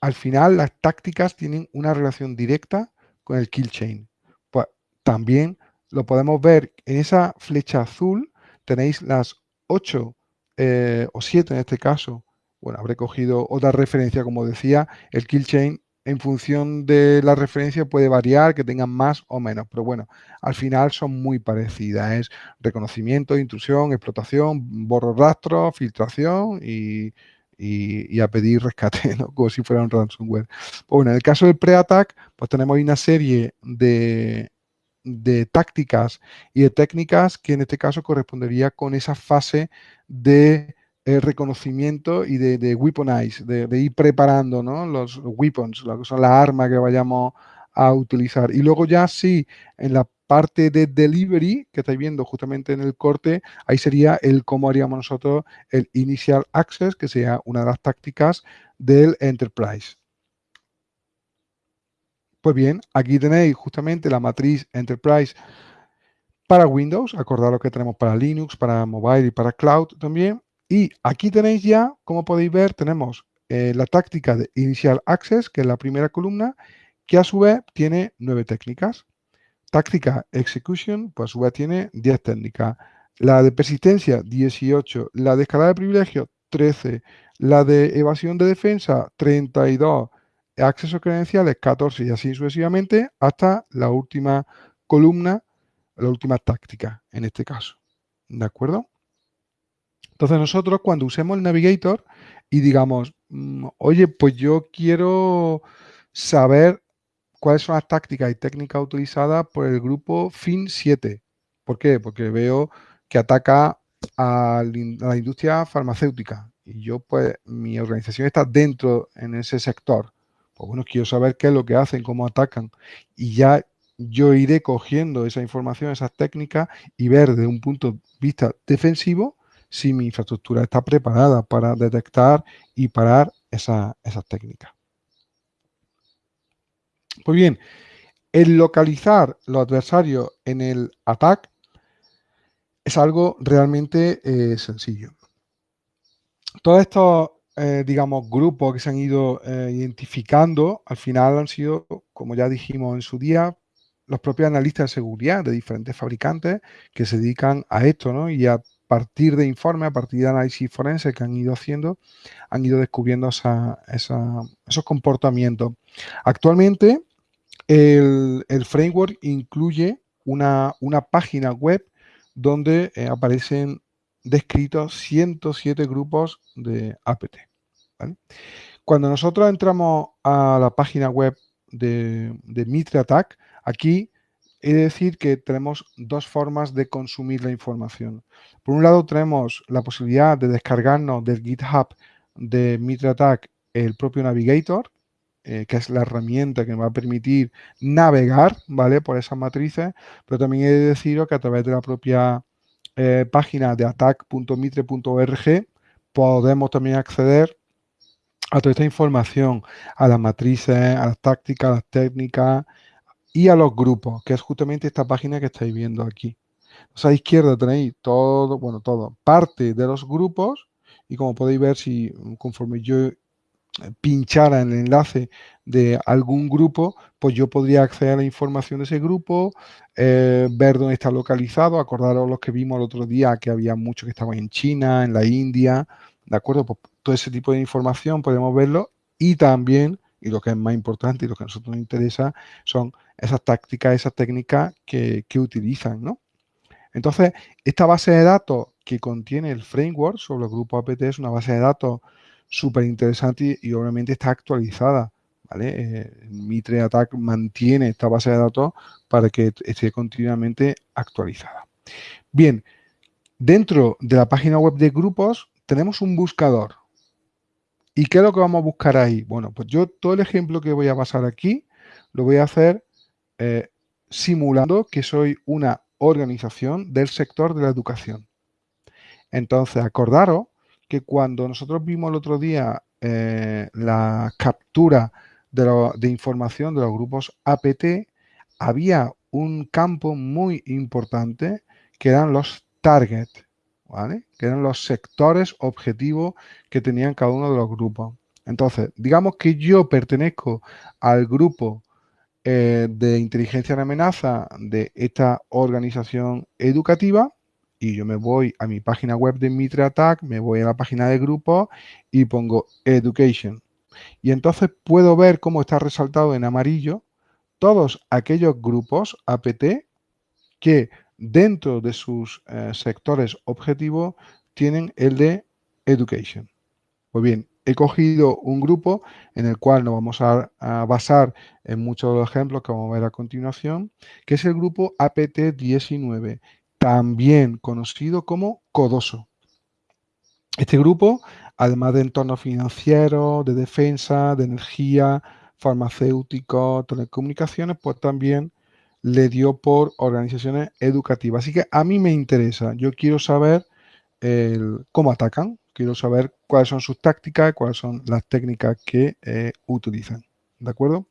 al final las tácticas tienen una relación directa con el kill chain. Pues también lo podemos ver en esa flecha azul, tenéis las 8 eh, o 7 en este caso, bueno, habré cogido otra referencia, como decía, el kill chain en función de la referencia puede variar, que tengan más o menos, pero bueno, al final son muy parecidas. Reconocimiento, intrusión, explotación, borro rastro, filtración y, a pedir rescate, ¿no? como si fuera un ransomware. Pues bueno, en el caso del pre-attack, pues tenemos una serie de tácticas y de técnicas que en este caso correspondería con esa fase de eh, reconocimiento y de, de weaponize, de, ir preparando los weapons, lo que son las armas que vayamos a utilizar. Y luego ya sí, en la parte de delivery que estáis viendo justamente en el corte, ahí sería el cómo haríamos nosotros el initial access, que sea una de las tácticas del enterprise. Pues bien, aquí tenéis justamente la matriz Enterprise para Windows, acordad lo que tenemos para Linux, para mobile y para cloud también. Y aquí tenéis ya, como podéis ver, tenemos eh, la táctica de Initial Access, que es la primera columna, que a su vez tiene nueve técnicas. Táctica Execution, pues a su vez tiene 10 técnicas. La de persistencia, 18. La de escalada de privilegio, 13. La de evasión de defensa, 32 acceso credenciales 14 y así sucesivamente hasta la última columna, la última táctica en este caso. ¿De acuerdo? Entonces nosotros cuando usemos el navigator y digamos, mm, oye, pues yo quiero saber cuáles son las tácticas y técnicas utilizadas por el grupo FIN7. ¿Por qué? Porque veo que ataca a la industria farmacéutica y yo pues mi organización está dentro en ese sector pues bueno, quiero saber qué es lo que hacen, cómo atacan. Y ya yo iré cogiendo esa información, esas técnicas y ver desde un punto de vista defensivo si mi infraestructura está preparada para detectar y parar esas técnicas. Pues bien, el localizar los adversarios en el ataque es algo realmente eh, sencillo. Todos estos eh, digamos, grupos que se han ido eh, identificando, al final han sido, como ya dijimos en su día, los propios analistas de seguridad de diferentes fabricantes que se dedican a esto, ¿no? Y a partir de informes, a partir de análisis forense que han ido haciendo, han ido descubriendo esos comportamientos. Actualmente, el, framework incluye una, página web donde eh, aparecen descritos 107 grupos de APT. Cuando nosotros entramos a la página web de, de Mitre Attack, aquí he de decir que tenemos dos formas de consumir la información. Por un lado tenemos la posibilidad de descargarnos del GitHub de Mitre Attack el propio Navigator, eh, que es la herramienta que nos va a permitir navegar ¿vale? por esas matrices, pero también he de deciros que a través de la propia eh, página de attack.mitre.org podemos también acceder a toda esta información, a las matrices, a las tácticas, a las técnicas y a los grupos, que es justamente esta página que estáis viendo aquí. a la izquierda tenéis todo, bueno, todo, parte de los grupos y como podéis ver, si conforme yo eh, pinchara en el enlace de algún grupo, pues yo podría acceder a la información de ese grupo, eh, ver dónde está localizado, acordaros los que vimos el otro día, que había muchos que estaban en China, en la India, ¿de acuerdo? Pues todo ese tipo de información podemos verlo y también, y lo que es más importante y lo que a nosotros nos interesa, son esas tácticas, esas técnicas que, utilizan, ¿no? Entonces, esta base de datos que contiene el framework sobre el grupo APT es una base de datos súper interesante y, obviamente está actualizada. ¿vale? Eh, Mitre Attack mantiene esta base de datos para que esté continuamente actualizada. Bien, dentro de la página web de grupos tenemos un buscador. ¿Y qué es lo que vamos a buscar ahí? Bueno, pues yo todo el ejemplo que voy a pasar aquí lo voy a hacer eh, simulando que soy una organización del sector de la educación. Entonces, acordaros que cuando nosotros vimos el otro día eh, la captura de, de, información de los grupos APT, había un campo muy importante que eran los targets. Que eran los sectores objetivos que tenían cada uno de los grupos. Entonces, digamos que yo pertenezco al grupo eh, de inteligencia de amenaza de esta organización educativa y yo me voy a mi página web de Mitre Attack, me voy a la página de grupo y pongo Education. Y entonces puedo ver cómo está resaltado en amarillo todos aquellos grupos APT que dentro de sus eh, sectores objetivos tienen el de Education. Pues bien, he cogido un grupo en el cual nos vamos a, basar en muchos de los ejemplos que vamos a ver a continuación, que es el grupo APT19, también conocido como Codoso. Este grupo, además de entornos financieros, de defensa, de energía, farmacéutico, telecomunicaciones, pues también le dio por organizaciones educativas. Así que a mí me interesa, yo quiero saber cómo atacan, quiero saber cuáles son sus tácticas, cuáles son las técnicas que eh, utilizan. ¿De acuerdo?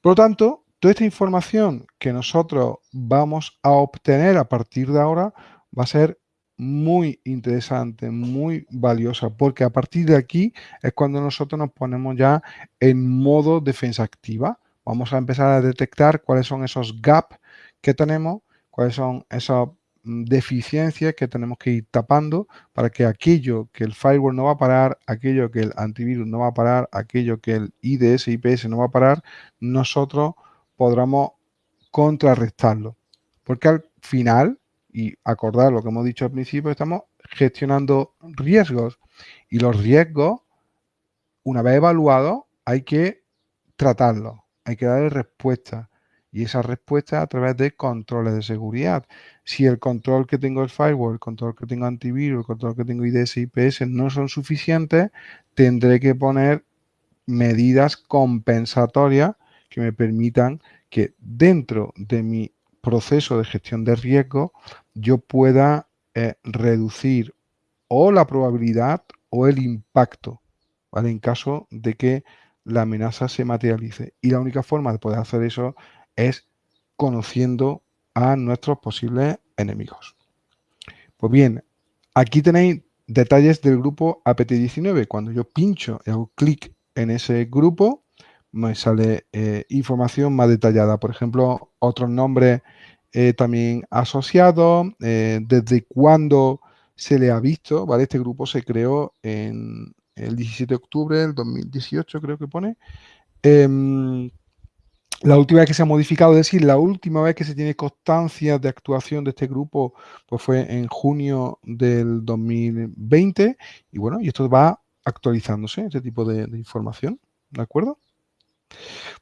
Por lo tanto, toda esta información que nosotros vamos a obtener a partir de ahora va a ser muy interesante, muy valiosa, porque a partir de aquí es cuando nosotros nos ponemos ya en modo defensa activa. Vamos a empezar a detectar cuáles son esos gaps que tenemos, cuáles son esos deficiencias que tenemos que ir tapando para que aquello que el firewall no va a parar, aquello que el antivirus no va a parar, aquello que el IDS, IPS no va a parar, nosotros podamos contrarrestarlo. Porque al final, y acordar lo que hemos dicho al principio, estamos gestionando riesgos. Y los riesgos, una vez evaluados, hay que tratarlos, hay que darle respuesta y esa respuesta a través de controles de seguridad. Si el control que tengo el firewall, el control que tengo antivirus, el control que tengo IDS IPS no son suficientes, tendré que poner medidas compensatorias que me permitan que dentro de mi proceso de gestión de riesgo yo pueda eh, reducir o la probabilidad o el impacto, ¿vale? En caso de que la amenaza se materialice. Y la única forma de poder hacer eso es conociendo a nuestros posibles enemigos. Pues bien, aquí tenéis detalles del grupo APT19. Cuando yo pincho y hago clic en ese grupo, me sale eh, información más detallada. Por ejemplo, otros nombres eh, también asociados, eh, desde cuándo se le ha visto, ¿vale? Este grupo se creó en el 17 de octubre del 2018, creo que pone. La última vez que se ha modificado, es decir, la última vez que se tiene constancia de actuación de este grupo pues fue en junio del 2020 y bueno, y esto va actualizándose, este tipo de, información, ¿de acuerdo?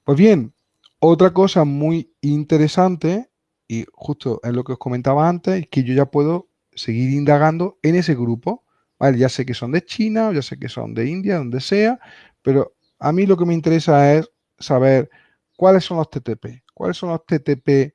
Pues bien, otra cosa muy interesante y justo es lo que os comentaba antes, es que yo ya puedo seguir indagando en ese grupo, ¿vale? Ya sé que son de China, ya sé que son de India, donde sea, pero a mí lo que me interesa es saber ¿Cuáles son los TTP? ¿Cuáles son los TTP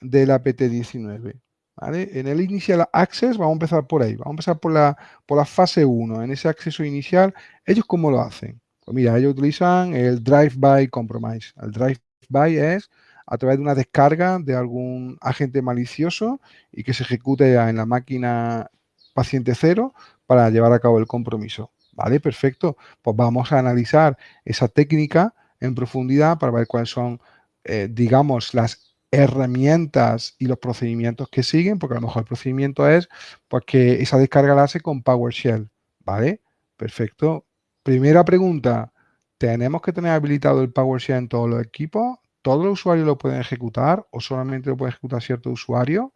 de la PT19? En el Initial Access, vamos a empezar por ahí, vamos a empezar por la, por la fase 1, en ese acceso inicial, ¿ellos cómo lo hacen? Pues mira, ellos utilizan el Drive-by Compromise. El Drive-by es a través de una descarga de algún agente malicioso y que se ejecute en la máquina paciente cero para llevar a cabo el compromiso. ¿Vale? Perfecto. Pues vamos a analizar esa técnica en profundidad para ver cuáles son, eh, digamos, las herramientas y los procedimientos que siguen, porque a lo mejor el procedimiento es pues, que esa descarga la hace con PowerShell, ¿vale? Perfecto. Primera pregunta, ¿tenemos que tener habilitado el PowerShell en todos los equipos? ¿Todos los usuarios lo pueden ejecutar o solamente lo puede ejecutar cierto usuario?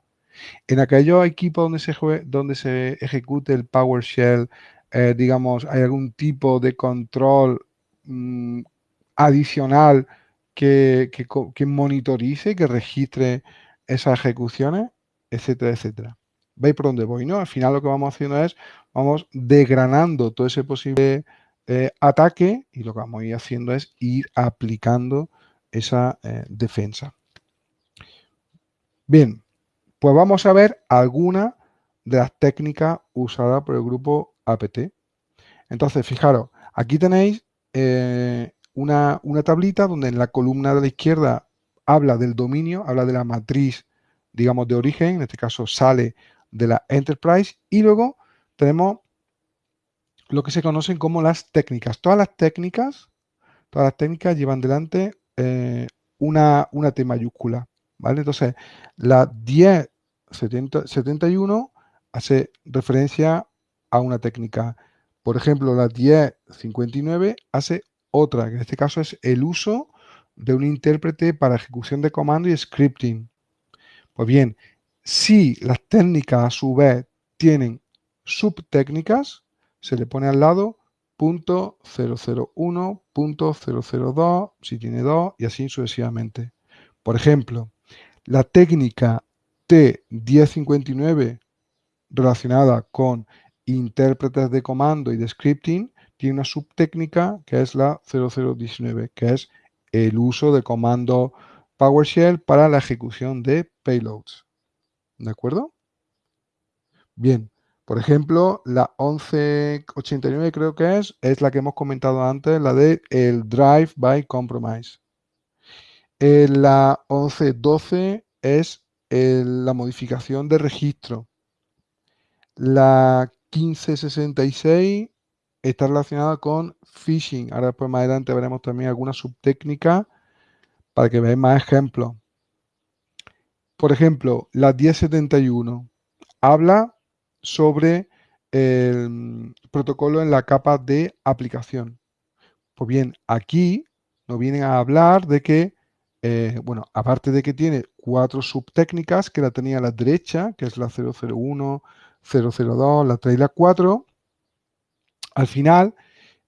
En aquellos equipos donde se, donde se ejecute el PowerShell, eh, digamos, ¿hay algún tipo de control mm, adicional que, que, monitorice, que registre esas ejecuciones, etcétera, etcétera. ¿Veis por dónde voy? ¿no? Al final lo que vamos haciendo es, vamos desgranando todo ese posible eh, ataque y lo que vamos a ir haciendo es ir aplicando esa eh, defensa. Bien, pues vamos a ver algunas de las técnicas usadas por el grupo APT. Entonces, fijaros, aquí tenéis eh, una, tablita donde en la columna de la izquierda habla del dominio, habla de la matriz, digamos, de origen, en este caso sale de la Enterprise, y luego tenemos lo que se conocen como las técnicas. Todas las técnicas, todas las técnicas llevan delante eh, una, T mayúscula, ¿vale? Entonces, la 1071 hace referencia a una técnica. Por ejemplo, la 1059 hace otra, que en este caso es el uso de un intérprete para ejecución de comando y scripting. Pues bien, si las técnicas a su vez tienen subtécnicas, se le pone al lado punto 001, punto 002, si tiene dos, y así sucesivamente. Por ejemplo, la técnica T1059 relacionada con intérpretes de comando y de scripting tiene una subtécnica que es la 0019, que es el uso de comando PowerShell para la ejecución de payloads. ¿De acuerdo? Bien, por ejemplo, la 1189 creo que es, es la que hemos comentado antes, la de el Drive by Compromise. Eh, la 1112 es la modificación de registro. La 1566 está relacionada con phishing. Ahora después más adelante veremos también alguna subtécnica para que veáis más ejemplos. Por ejemplo, la 1071 habla sobre el protocolo en la capa de aplicación. Pues bien, aquí nos vienen a hablar de que, eh, bueno, aparte de que tiene cuatro subtécnicas, que la tenía a la derecha, que es la 001, 002, la 3 y la 4, al final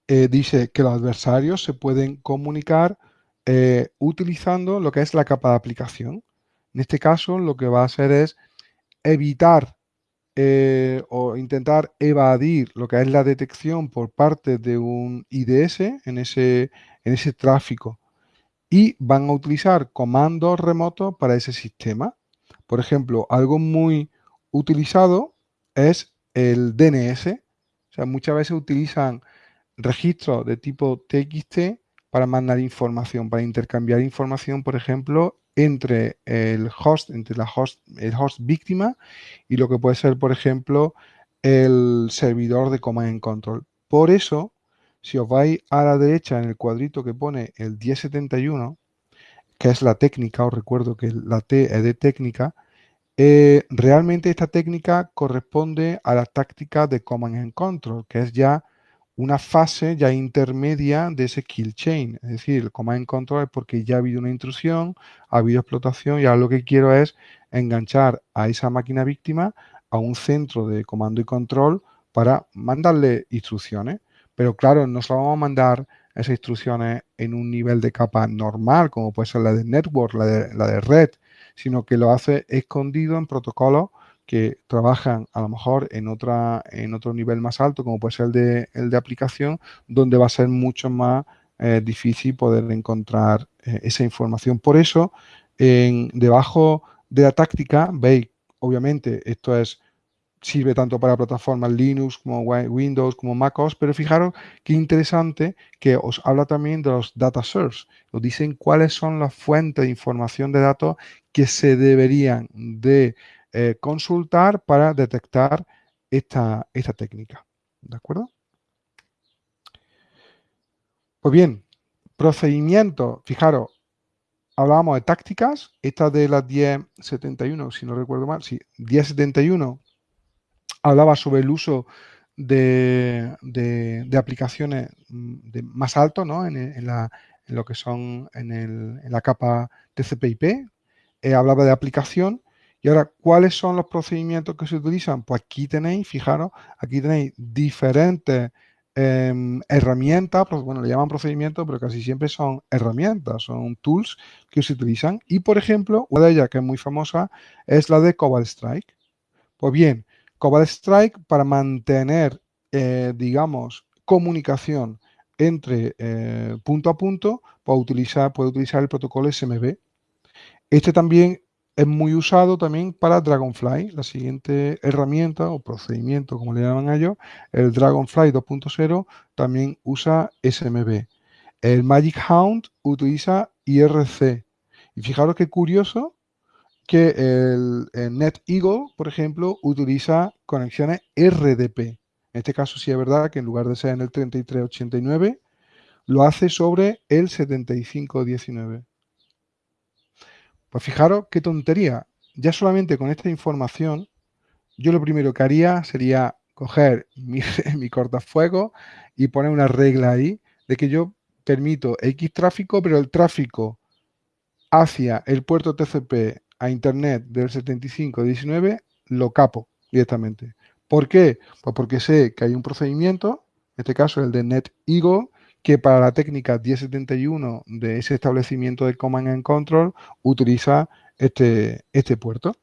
eh, dice que los adversarios se pueden comunicar eh, utilizando lo que es la capa de aplicación. En este caso, lo que va a hacer es evitar eh, o intentar evadir lo que es la detección por parte de un IDS en ese, en ese tráfico y van a utilizar comandos remotos para ese sistema. Por ejemplo, algo muy utilizado es el DNS. O sea, muchas veces utilizan registros de tipo TXT para mandar información, para intercambiar información, por ejemplo, entre el host, entre la host, el host víctima y lo que puede ser, por ejemplo, el servidor de command and control. Por eso, si os vais a la derecha en el cuadrito que pone el 1071, que es la técnica, os recuerdo que la T es de técnica, eh, realmente esta técnica corresponde a la táctica de command and control, que es ya una fase ya intermedia de ese kill chain. Es decir, el command control es porque ya ha habido una intrusión, ha habido explotación y ahora lo que quiero es enganchar a esa máquina víctima a un centro de comando y control para mandarle instrucciones. Pero claro, no se vamos a mandar esas instrucciones en un nivel de capa normal, como puede ser la de network, la de, la de red, sino que lo hace escondido en protocolos que trabajan a lo mejor en, otra, en otro nivel más alto, como puede ser el de, el de aplicación, donde va a ser mucho más eh, difícil poder encontrar eh, esa información. Por eso, en, debajo de la táctica, veis, obviamente, esto es sirve tanto para plataformas Linux como Windows como MacOS, pero fijaros qué interesante que os habla también de los data source. Os dicen cuáles son las fuentes de información de datos que se deberían de eh, consultar para detectar esta, esta técnica. ¿De acuerdo? Pues bien, procedimiento, fijaros, hablábamos de tácticas, esta de las 1071, si no recuerdo mal, sí, 1071 hablaba sobre el uso de, aplicaciones mm, de más alto, ¿no? En, lo que son en, la capa TCP/IP, eh, hablaba de aplicación y ahora, ¿cuáles son los procedimientos que se utilizan? Pues aquí tenéis, fijaros, aquí tenéis diferentes em, herramientas, bueno, le llaman procedimientos, pero casi siempre son herramientas, son tools que se utilizan. Y, por ejemplo, una de ellas que es muy famosa es la de Cobalt Strike. Pues bien, Cobalt Strike para mantener, eh, digamos, comunicación entre eh, punto a punto, puede utilizar, puede utilizar el protocolo SMB. Este también es muy usado también para Dragonfly, la siguiente herramienta o procedimiento, como le llaman a ellos. El Dragonfly 2.0 también usa SMB. El Magic Hound utiliza IRC. Y fijaros qué curioso que el, NetEagle, por ejemplo, utiliza conexiones RDP. En este caso sí es verdad que en lugar de ser en el 3389, lo hace sobre el 7519. Pues fijaros qué tontería. Ya solamente con esta información yo lo primero que haría sería coger mi, mi cortafuego y poner una regla ahí de que yo permito X tráfico, pero el tráfico hacia el puerto TCP a Internet del 7519 lo capo directamente. ¿Por qué? Pues porque sé que hay un procedimiento, en este caso el de NetEagle, que para la técnica 1071 de ese establecimiento de Command and Control utiliza este, este puerto.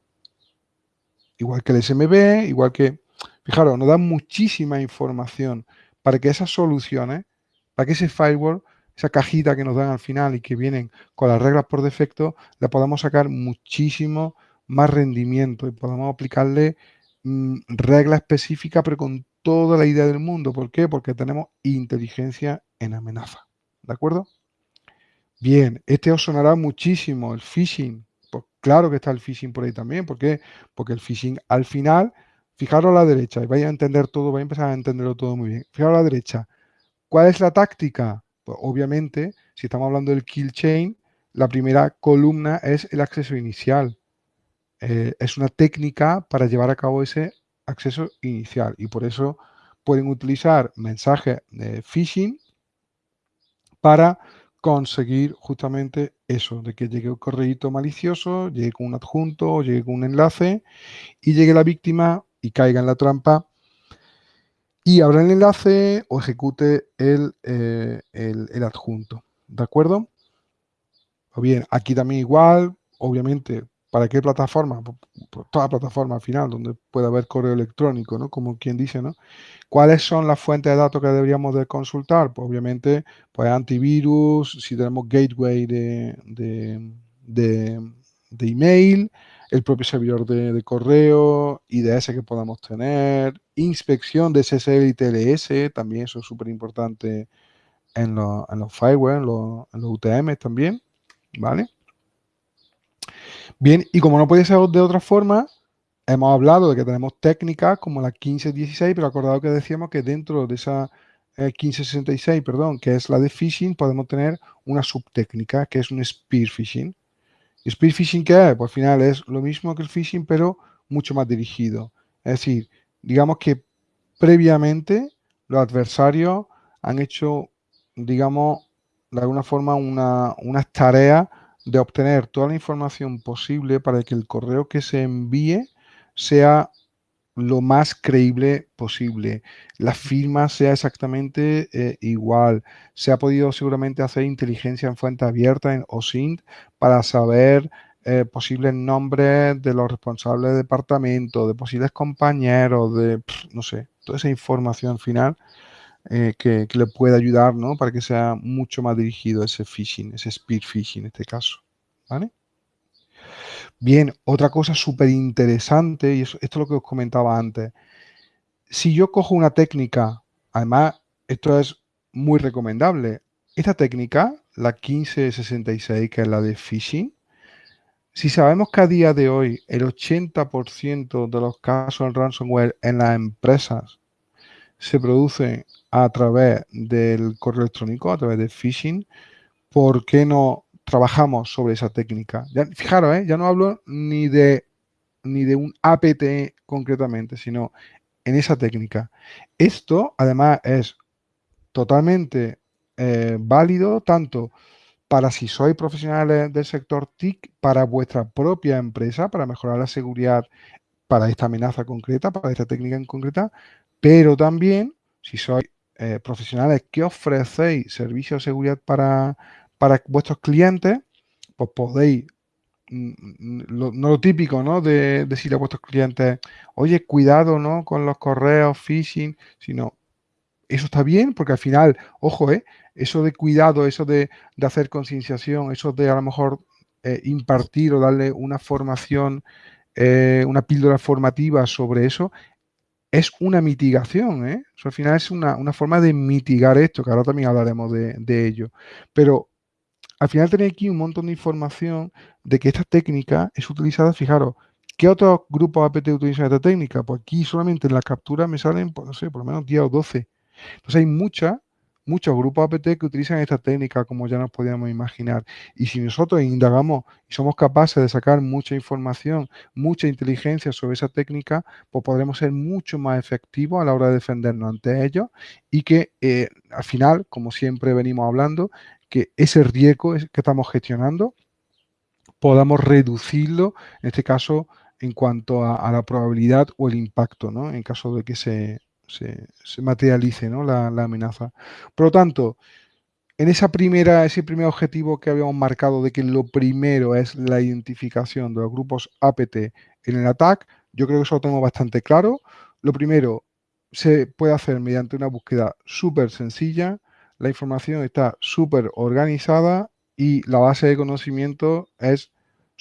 Igual que el SMB, igual que... Fijaros, nos da muchísima información para que esas soluciones, para que ese firewall, esa cajita que nos dan al final y que vienen con las reglas por defecto, le podamos sacar muchísimo más rendimiento y podamos aplicarle mm, reglas específicas, pero con toda la idea del mundo. ¿Por qué? Porque tenemos inteligencia en amenaza. ¿De acuerdo? Bien, este os sonará muchísimo, el phishing. Pues claro que está el phishing por ahí también. ¿Por qué? Porque el phishing al final, fijaros a la derecha y vais a entender todo, vais a empezar a entenderlo todo muy bien. Fijaros a la derecha. ¿Cuál es la táctica? Pues obviamente, si estamos hablando del kill chain, la primera columna es el acceso inicial. Eh, es una técnica para llevar a cabo ese acceso inicial y por eso pueden utilizar mensajes de phishing para conseguir justamente eso, de que llegue un correo malicioso, llegue con un adjunto, llegue con un enlace y llegue la víctima y caiga en la trampa y abra el enlace o ejecute el, eh, el adjunto. ¿De acuerdo? O bien, aquí también igual, obviamente ¿Para qué plataforma? Pues toda plataforma al final, donde puede haber correo electrónico, ¿no? Como quien dice, ¿no? ¿Cuáles son las fuentes de datos que deberíamos de consultar? Pues obviamente, pues antivirus, si tenemos gateway de, de, email, el propio servidor de, correo, IDS que podamos tener, inspección de SSL y TLS, también eso es súper importante en, en, los fireware, en los, en los UTM también, ¿vale? Bien, y como no puede ser de otra forma, hemos hablado de que tenemos técnicas como la 1516, pero acordado que decíamos que dentro de esa 1566, eh, perdón, que es la de phishing, podemos tener una subtécnica que es un spear phishing. ¿Y spear phishing qué es? Pues al final es lo mismo que el phishing, pero mucho más dirigido. Es decir, digamos que previamente los adversarios han hecho, digamos, de alguna forma una, unas tareas de obtener toda la información posible para que el correo que se envíe sea lo más creíble posible. La firma sea exactamente eh, igual. Se ha podido seguramente hacer inteligencia en fuente abierta en OSINT para saber eh, posibles nombres de los responsables de departamento, de posibles compañeros, de, no sé, toda esa información final eh, que, le puede ayudar, ¿no? Para que sea mucho más dirigido ese phishing, ese speed phishing en este caso, ¿vale? Bien, otra cosa súper interesante, y esto es lo que os comentaba antes. Si yo cojo una técnica, además, esto es muy recomendable. Esta técnica, la 1566, que es la de phishing, si sabemos que a día de hoy el 80% de los casos de ransomware en las empresas se producen a través del correo electrónico, a través de phishing, ¿por qué no trabajamos sobre esa técnica? Fijaros, ¿eh? ya no hablo ni de, ni de un APT concretamente, sino en esa técnica. Esto, además, es totalmente eh, válido tanto para si sois profesionales del sector TIC, para vuestra propia empresa, para mejorar la seguridad para esta amenaza concreta, para esta técnica en concreta, pero también si sois eh, profesionales que ofrecéis servicios de seguridad para, para vuestros clientes, pues podéis, mm, mm, no lo típico, ¿no? De, decirle a vuestros clientes, oye, cuidado, ¿no? Con los correos, phishing, sino, eso está bien, porque al final, ojo, ¿eh? Eso de cuidado, eso de, hacer concienciación, eso de a lo mejor eh, impartir o darle una formación, eh, una píldora formativa sobre eso, es una mitigación, ¿eh? al final es una, forma de mitigar esto, que ahora también hablaremos de, ello. Pero al final tenéis aquí un montón de información de que esta técnica es utilizada, fijaros, ¿qué otros grupos APT utilizan esta técnica? Pues aquí solamente en la captura me salen, pues, no sé, por lo menos 10 o 12. Entonces hay muchas muchos grupos APT que utilizan esta técnica, como ya nos podíamos imaginar. Y si nosotros indagamos y somos capaces de sacar mucha información, mucha inteligencia sobre esa técnica, pues podremos ser mucho más efectivos a la hora de defendernos ante ellos y que eh, al final, como siempre venimos hablando, que ese riesgo que estamos gestionando podamos reducirlo, en este caso, en cuanto a, la probabilidad o el impacto, ¿no? En caso de que se, materialice ¿no? la, amenaza. Por lo tanto, en esa primera, ese primer objetivo que habíamos marcado de que lo primero es la identificación de los grupos APT en el ataque, yo creo que eso lo tengo bastante claro. Lo primero se puede hacer mediante una búsqueda súper sencilla, la información está súper organizada y la base de conocimiento es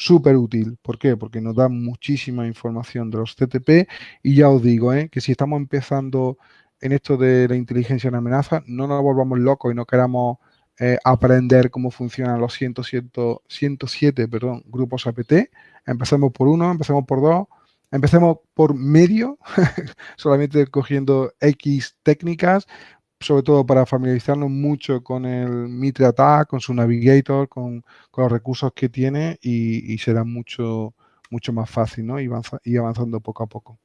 súper útil. ¿Por qué? Porque nos da muchísima información de los TTP y ya os digo ¿eh? que si estamos empezando en esto de la inteligencia en amenaza, no nos volvamos locos y no queramos eh, aprender cómo funcionan los 107, 107 perdón, grupos APT. Empecemos por uno, empecemos por dos, empecemos por medio, solamente cogiendo X técnicas, sobre todo para familiarizarnos mucho con el Mitre Attack, con su Navigator, con, los recursos que tiene y, será mucho, mucho más fácil, ¿no? Y, avanzando poco a poco.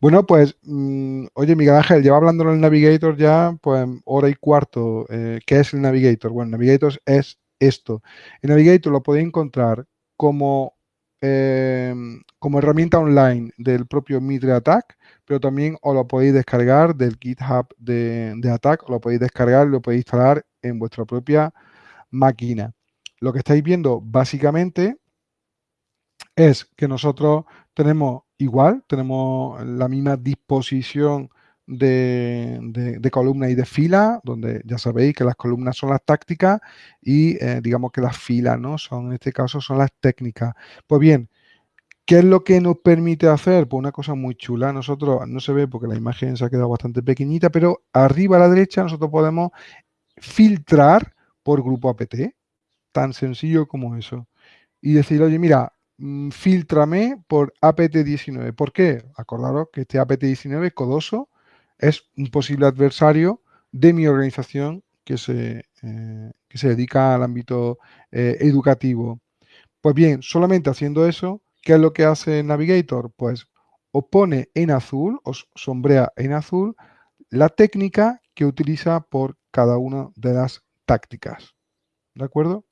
Bueno, pues, mm, oye, Miguel Ángel, lleva hablando del Navigator ya, pues, hora y cuarto. Eh, ¿Qué es el Navigator? Bueno, Navigator es esto. El Navigator lo podéis encontrar como, eh, como herramienta online del propio Mitre Attack, pero también os lo podéis descargar del GitHub de, de Attack, lo podéis descargar, lo podéis instalar en vuestra propia máquina. Lo que estáis viendo básicamente es que nosotros tenemos igual, tenemos la misma disposición de, de, columna y de fila, donde ya sabéis que las columnas son las tácticas y eh, digamos que las filas, ¿no? Son, en este caso, son las técnicas. Pues bien, ¿Qué es lo que nos permite hacer? Pues una cosa muy chula. Nosotros, no se ve porque la imagen se ha quedado bastante pequeñita, pero arriba a la derecha nosotros podemos filtrar por grupo APT. Tan sencillo como eso. Y decir, oye, mira, mm, filtrame por APT19. ¿Por qué? Acordaros que este APT19, Codoso, es un posible adversario de mi organización que se, eh, que se dedica al ámbito eh, educativo. Pues bien, solamente haciendo eso, ¿Qué es lo que hace Navigator? Pues os pone en azul, os sombrea en azul la técnica que utiliza por cada una de las tácticas. ¿De acuerdo?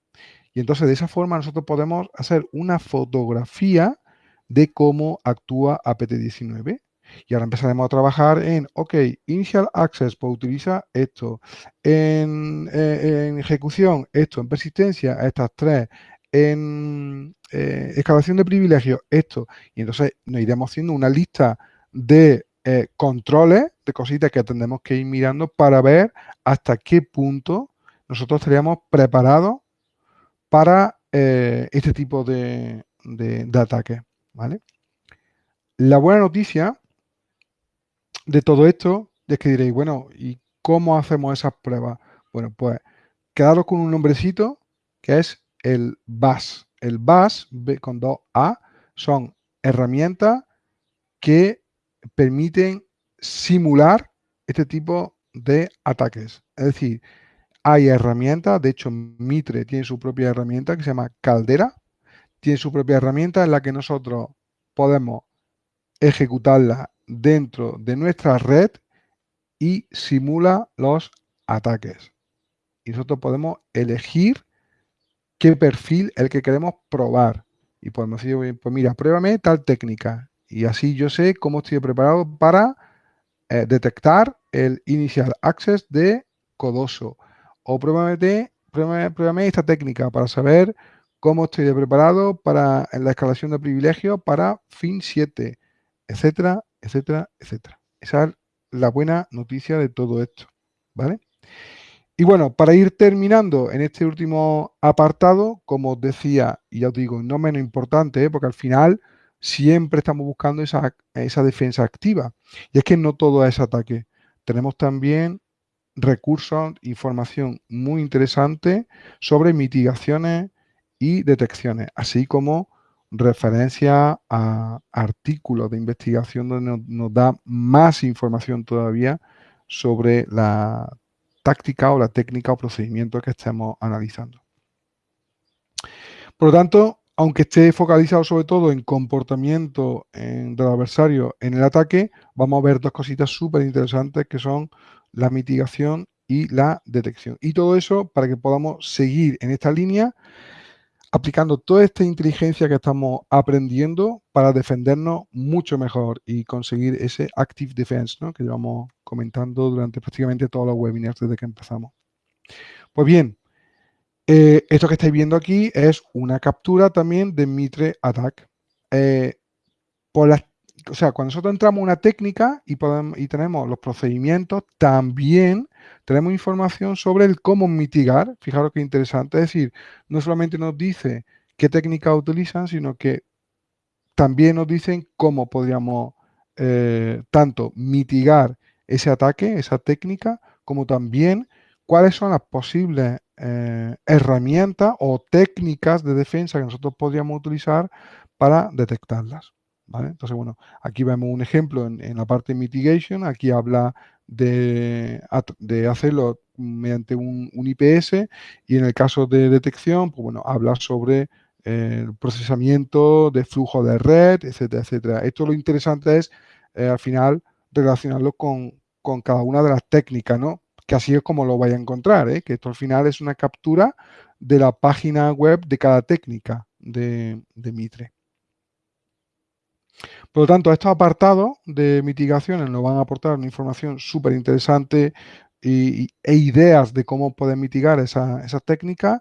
Y entonces de esa forma nosotros podemos hacer una fotografía de cómo actúa APT19. Y ahora empezaremos a trabajar en, ok, Initial Access, pues utiliza esto. En, eh, ejecución, esto. En persistencia, estas tres en eh, excavación de privilegios, esto. Y entonces nos iremos haciendo una lista de eh, controles, de cositas que tendremos que ir mirando para ver hasta qué punto nosotros estaríamos preparados para este tipo de, de, de ataques. ¿vale? La buena noticia de todo esto es que diréis, bueno, ¿y cómo hacemos esas pruebas? Bueno, pues quedaros con un nombrecito que es el BAS. El BAS, con dos A, son herramientas que permiten simular este tipo de ataques. Es decir, hay herramientas, de hecho Mitre tiene su propia herramienta que se llama Caldera, tiene su propia herramienta en la que nosotros podemos ejecutarla dentro de nuestra red y simula los ataques. Y nosotros podemos elegir qué perfil el que queremos probar. Y podemos decir, pues mira, pruébame tal técnica. Y así yo sé cómo estoy preparado para eh, detectar el initial access de Codoso. O pruébame, pruébame, esta técnica para saber cómo estoy preparado para la escalación de privilegio para fin 7, etcétera, etcétera, etcétera. Esa es la buena noticia de todo esto. ¿Vale? Y bueno, para ir terminando en este último apartado, como os decía, y ya os digo, no menos importante, ¿eh? porque al final siempre estamos buscando esa, esa defensa activa. Y es que no todo es ataque. Tenemos también recursos, información muy interesante sobre mitigaciones y detecciones, así como referencia a artículos de investigación donde nos da más información todavía sobre la táctica o la técnica o procedimiento que estemos analizando. Por lo tanto, aunque esté focalizado sobre todo en comportamiento del adversario en el ataque, vamos a ver dos cositas súper interesantes que son la mitigación y la detección. Y todo eso para que podamos seguir en esta línea aplicando toda esta inteligencia que estamos aprendiendo para defendernos mucho mejor y conseguir ese active defense ¿no? que llevamos comentando durante prácticamente todos los webinars desde que empezamos. Pues bien, eh, esto que estáis viendo aquí es una captura también de Mitre Attack. Eh, o sea, cuando nosotros entramos en una técnica y tenemos los procedimientos, también tenemos información sobre el cómo mitigar. Fijaros qué interesante. Es decir, no solamente nos dice qué técnica utilizan, sino que también nos dicen cómo podríamos eh, tanto mitigar ese ataque, esa técnica, como también cuáles son las posibles eh, herramientas o técnicas de defensa que nosotros podríamos utilizar para detectarlas. Entonces, bueno, aquí vemos un ejemplo en, la parte mitigation, aquí habla de, hacerlo mediante un, IPS y en el caso de detección, pues bueno, habla sobre eh, el procesamiento de flujo de red, etcétera, etcétera. Esto lo interesante es, eh, al final, relacionarlo con, cada una de las técnicas, ¿no? Que así es como lo vaya a encontrar, ¿eh? que esto al final es una captura de la página web de cada técnica de Mitre. Por lo tanto, estos apartados de mitigaciones nos van a aportar una información súper interesante e ideas de cómo poder mitigar esas esa técnicas.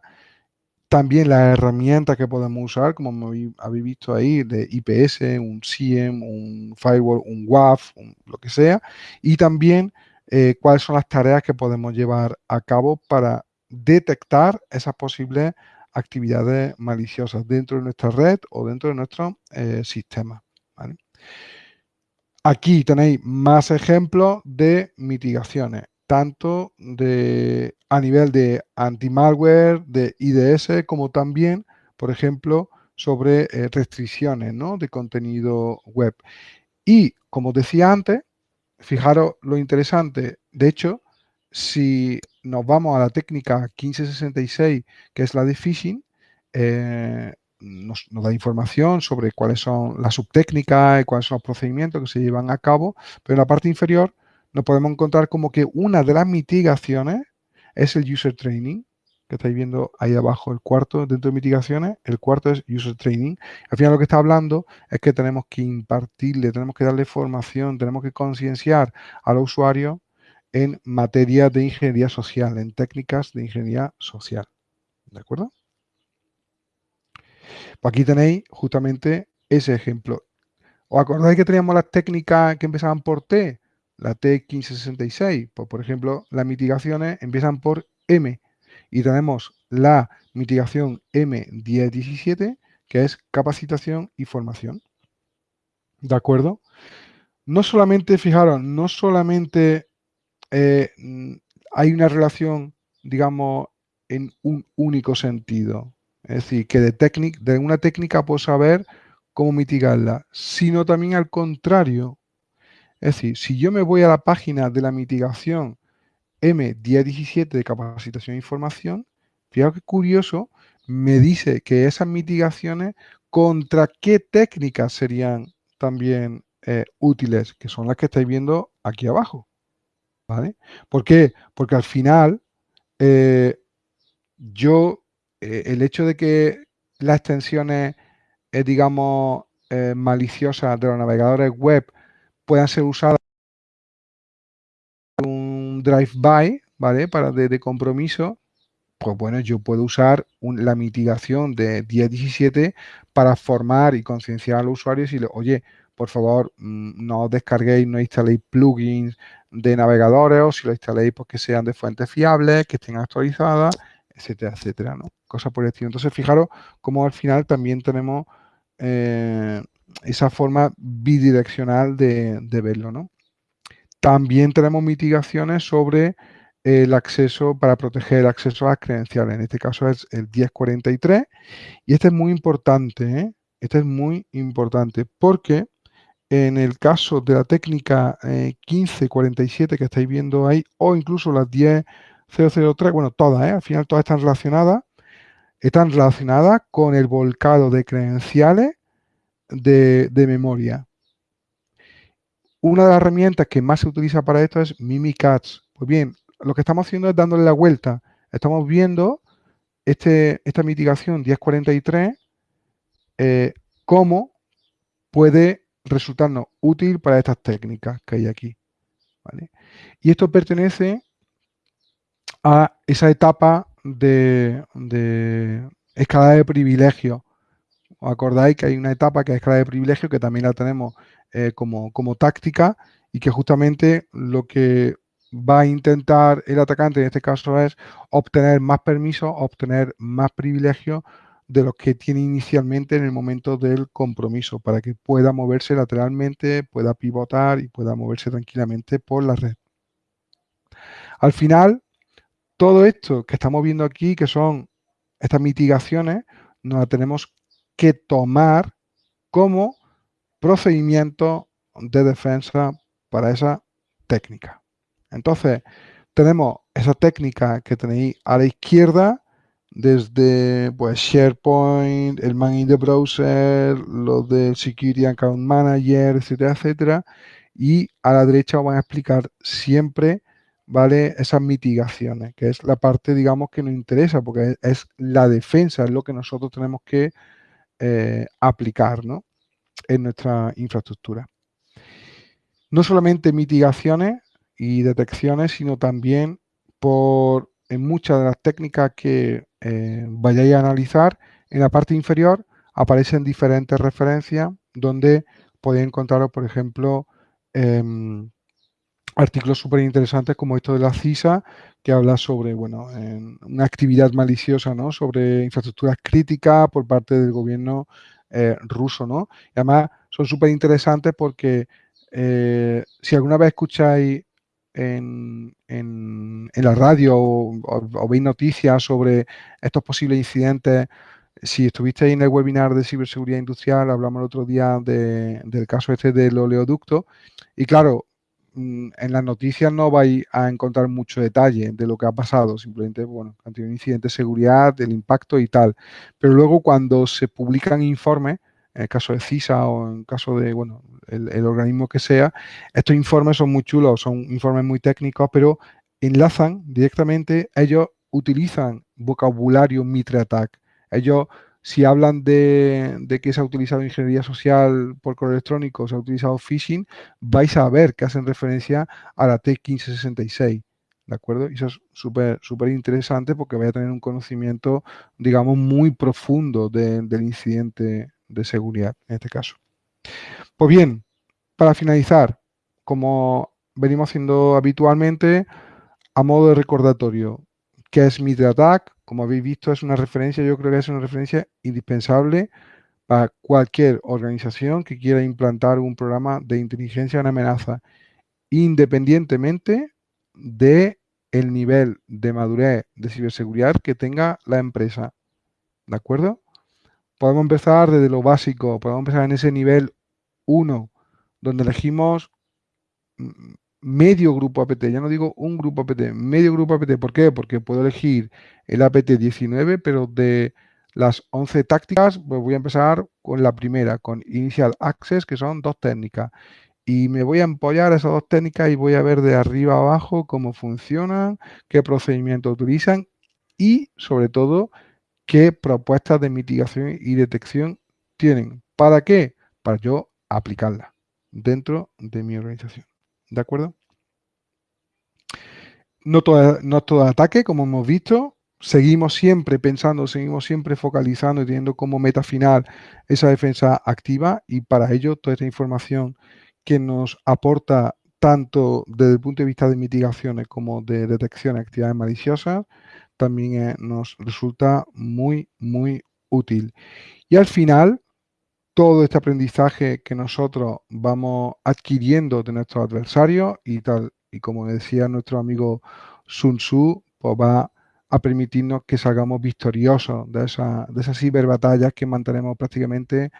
También las herramientas que podemos usar, como habéis visto ahí, de IPS, un SIEM, un firewall, un WAF, lo que sea. Y también eh, cuáles son las tareas que podemos llevar a cabo para detectar esas posibles actividades maliciosas dentro de nuestra red o dentro de nuestro eh, sistema. Aquí tenéis más ejemplos de mitigaciones, tanto de, a nivel de anti-malware, de IDS, como también, por ejemplo, sobre eh, restricciones de contenido web. Y, como decía antes, fijaros lo interesante, de hecho, si nos vamos a la técnica 1566, que es la de phishing, eh, nos, da información sobre cuáles son las subtécnicas y cuáles son los procedimientos que se llevan a cabo, pero en la parte inferior nos podemos encontrar como que una de las mitigaciones es el user training, que estáis viendo ahí abajo, el cuarto dentro de mitigaciones, el cuarto es user training. Al final lo que está hablando es que tenemos que impartirle, tenemos que darle formación, tenemos que concienciar al usuario en materia de ingeniería social, en técnicas de ingeniería social. ¿De acuerdo? Pues aquí tenéis justamente ese ejemplo. ¿Os acordáis que teníamos las técnicas que empezaban por T? La T1566. Pues, por ejemplo, las mitigaciones empiezan por M. Y tenemos la mitigación M1017, que es capacitación y formación. ¿De acuerdo? No solamente, fijaros, no solamente eh, hay una relación, digamos, en un único sentido. Es decir, que de, una técnica puedo saber cómo mitigarla, sino también al contrario. Es decir, si yo me voy a la página de la mitigación M1017 de capacitación e información, fíjate que curioso, me dice que esas mitigaciones contra qué técnicas serían también eh, útiles, que son las que estáis viendo aquí abajo. ¿Vale? ¿Por qué? Porque al final eh, yo eh, el hecho de que las extensiones, eh, digamos, eh, maliciosas de los navegadores web puedan ser usadas un drive-by, ¿vale? Para de, compromiso, pues bueno, yo puedo usar la mitigación de 10.17 para formar y concienciar a los usuarios y decirle, oye, por favor, mm, no descarguéis, no instaléis plugins de navegadores o si lo instaléis, pues que sean de fuentes fiables, que estén actualizadas etcétera, etcétera, ¿no? Cosas por el estilo. Entonces, fijaros cómo al final también tenemos eh, esa forma bidireccional de, verlo, ¿no? También tenemos mitigaciones sobre el acceso para proteger el acceso a las credenciales. En este caso es el 1043. Y este es muy importante, ¿eh? Este es muy importante porque en el caso de la técnica 1547 que estáis viendo ahí, o incluso las 10003, bueno, todas, al final todas están relacionadas, están relacionadas con el volcado de credenciales de, memoria. Una de las herramientas que más se utiliza para esto es Mimikatz. Pues bien, lo que estamos haciendo es dándole la vuelta. Estamos viendo este, esta mitigación 1043, eh, cómo puede resultarnos útil para estas técnicas que hay aquí. Y esto pertenece a esa etapa de, escala de privilegio. ¿Os acordáis que hay una etapa que es escala de privilegio que también la tenemos eh, como, como táctica y que justamente lo que va a intentar el atacante en este caso es obtener más permisos, obtener más privilegios de los que tiene inicialmente en el momento del compromiso para que pueda moverse lateralmente, pueda pivotar y pueda moverse tranquilamente por la red. Al final, todo esto que estamos viendo aquí, que son estas mitigaciones, nos las tenemos que tomar como procedimiento de defensa para esa técnica. Entonces, tenemos esa técnica que tenéis a la izquierda, desde pues SharePoint, el Man in the Browser, lo del Security Account Manager, etcétera, etcétera. Y a la derecha os van a explicar siempre ¿vale? Esas mitigaciones, que es la parte, digamos, que nos interesa, porque es, la defensa, es lo que nosotros tenemos que eh, aplicar, ¿no? En nuestra infraestructura. No solamente mitigaciones y detecciones, sino también por en muchas de las técnicas que eh, vayáis a analizar, en la parte inferior aparecen diferentes referencias donde podéis encontraros, por ejemplo, em, artículos súper interesantes como esto de la CISA, que habla sobre bueno, una actividad maliciosa ¿no? sobre infraestructuras críticas por parte del gobierno eh, ruso. ¿no? Y además son súper interesantes porque eh, si alguna vez escucháis en, la radio o, veis noticias sobre estos posibles incidentes, si estuvisteis en el webinar de ciberseguridad industrial, hablamos el otro día del caso este del oleoducto, y claro, en las noticias no vais a encontrar mucho detalle de lo que ha pasado, simplemente, bueno, han un incidente de seguridad, del impacto y tal. Pero luego cuando se publican informes, en el caso de CISA o en caso de, bueno, el, organismo que sea, estos informes son muy chulos, son informes muy técnicos, pero enlazan directamente, ellos utilizan vocabulario Mitre Attack. Ellos si hablan de, que se ha utilizado ingeniería social por correo electrónico, se ha utilizado phishing, vais a ver que hacen referencia a la T1566. ¿De acuerdo? Y eso es súper súper interesante porque vais a tener un conocimiento, digamos, muy profundo del incidente de seguridad en este caso. Pues bien, para finalizar, como venimos haciendo habitualmente, a modo de recordatorio, ¿qué es MitraTac? Como habéis visto, es una referencia, yo creo que es una referencia indispensable para cualquier organización que quiera implantar un programa de inteligencia en amenaza, independientemente de el nivel de madurez de ciberseguridad que tenga la empresa. ¿De acuerdo? Podemos empezar desde lo básico, podemos empezar en ese nivel 1, donde elegimos mm, medio grupo APT, ya no digo un grupo APT, medio grupo APT. ¿Por qué? Porque puedo elegir el APT 19, pero de las 11 tácticas, pues voy a empezar con la primera, con Initial Access, que son dos técnicas. Y me voy a empollar esas dos técnicas y voy a ver de arriba a abajo cómo funcionan, qué procedimientos utilizan y, sobre todo, qué propuestas de mitigación y detección tienen. ¿Para qué? Para yo aplicarla dentro de mi organización. ¿De acuerdo? No todo, no todo ataque, como hemos visto. Seguimos siempre pensando, seguimos siempre focalizando y teniendo como meta final esa defensa activa y para ello toda esta información que nos aporta tanto desde el punto de vista de mitigaciones como de detección de actividades maliciosas, también eh, nos resulta muy, muy útil. Y al final, todo este aprendizaje que nosotros vamos adquiriendo de nuestros adversarios y tal, y como decía nuestro amigo Sun Tzu, pues va a permitirnos que salgamos victoriosos de, esa, de esas ciberbatallas que mantenemos prácticamente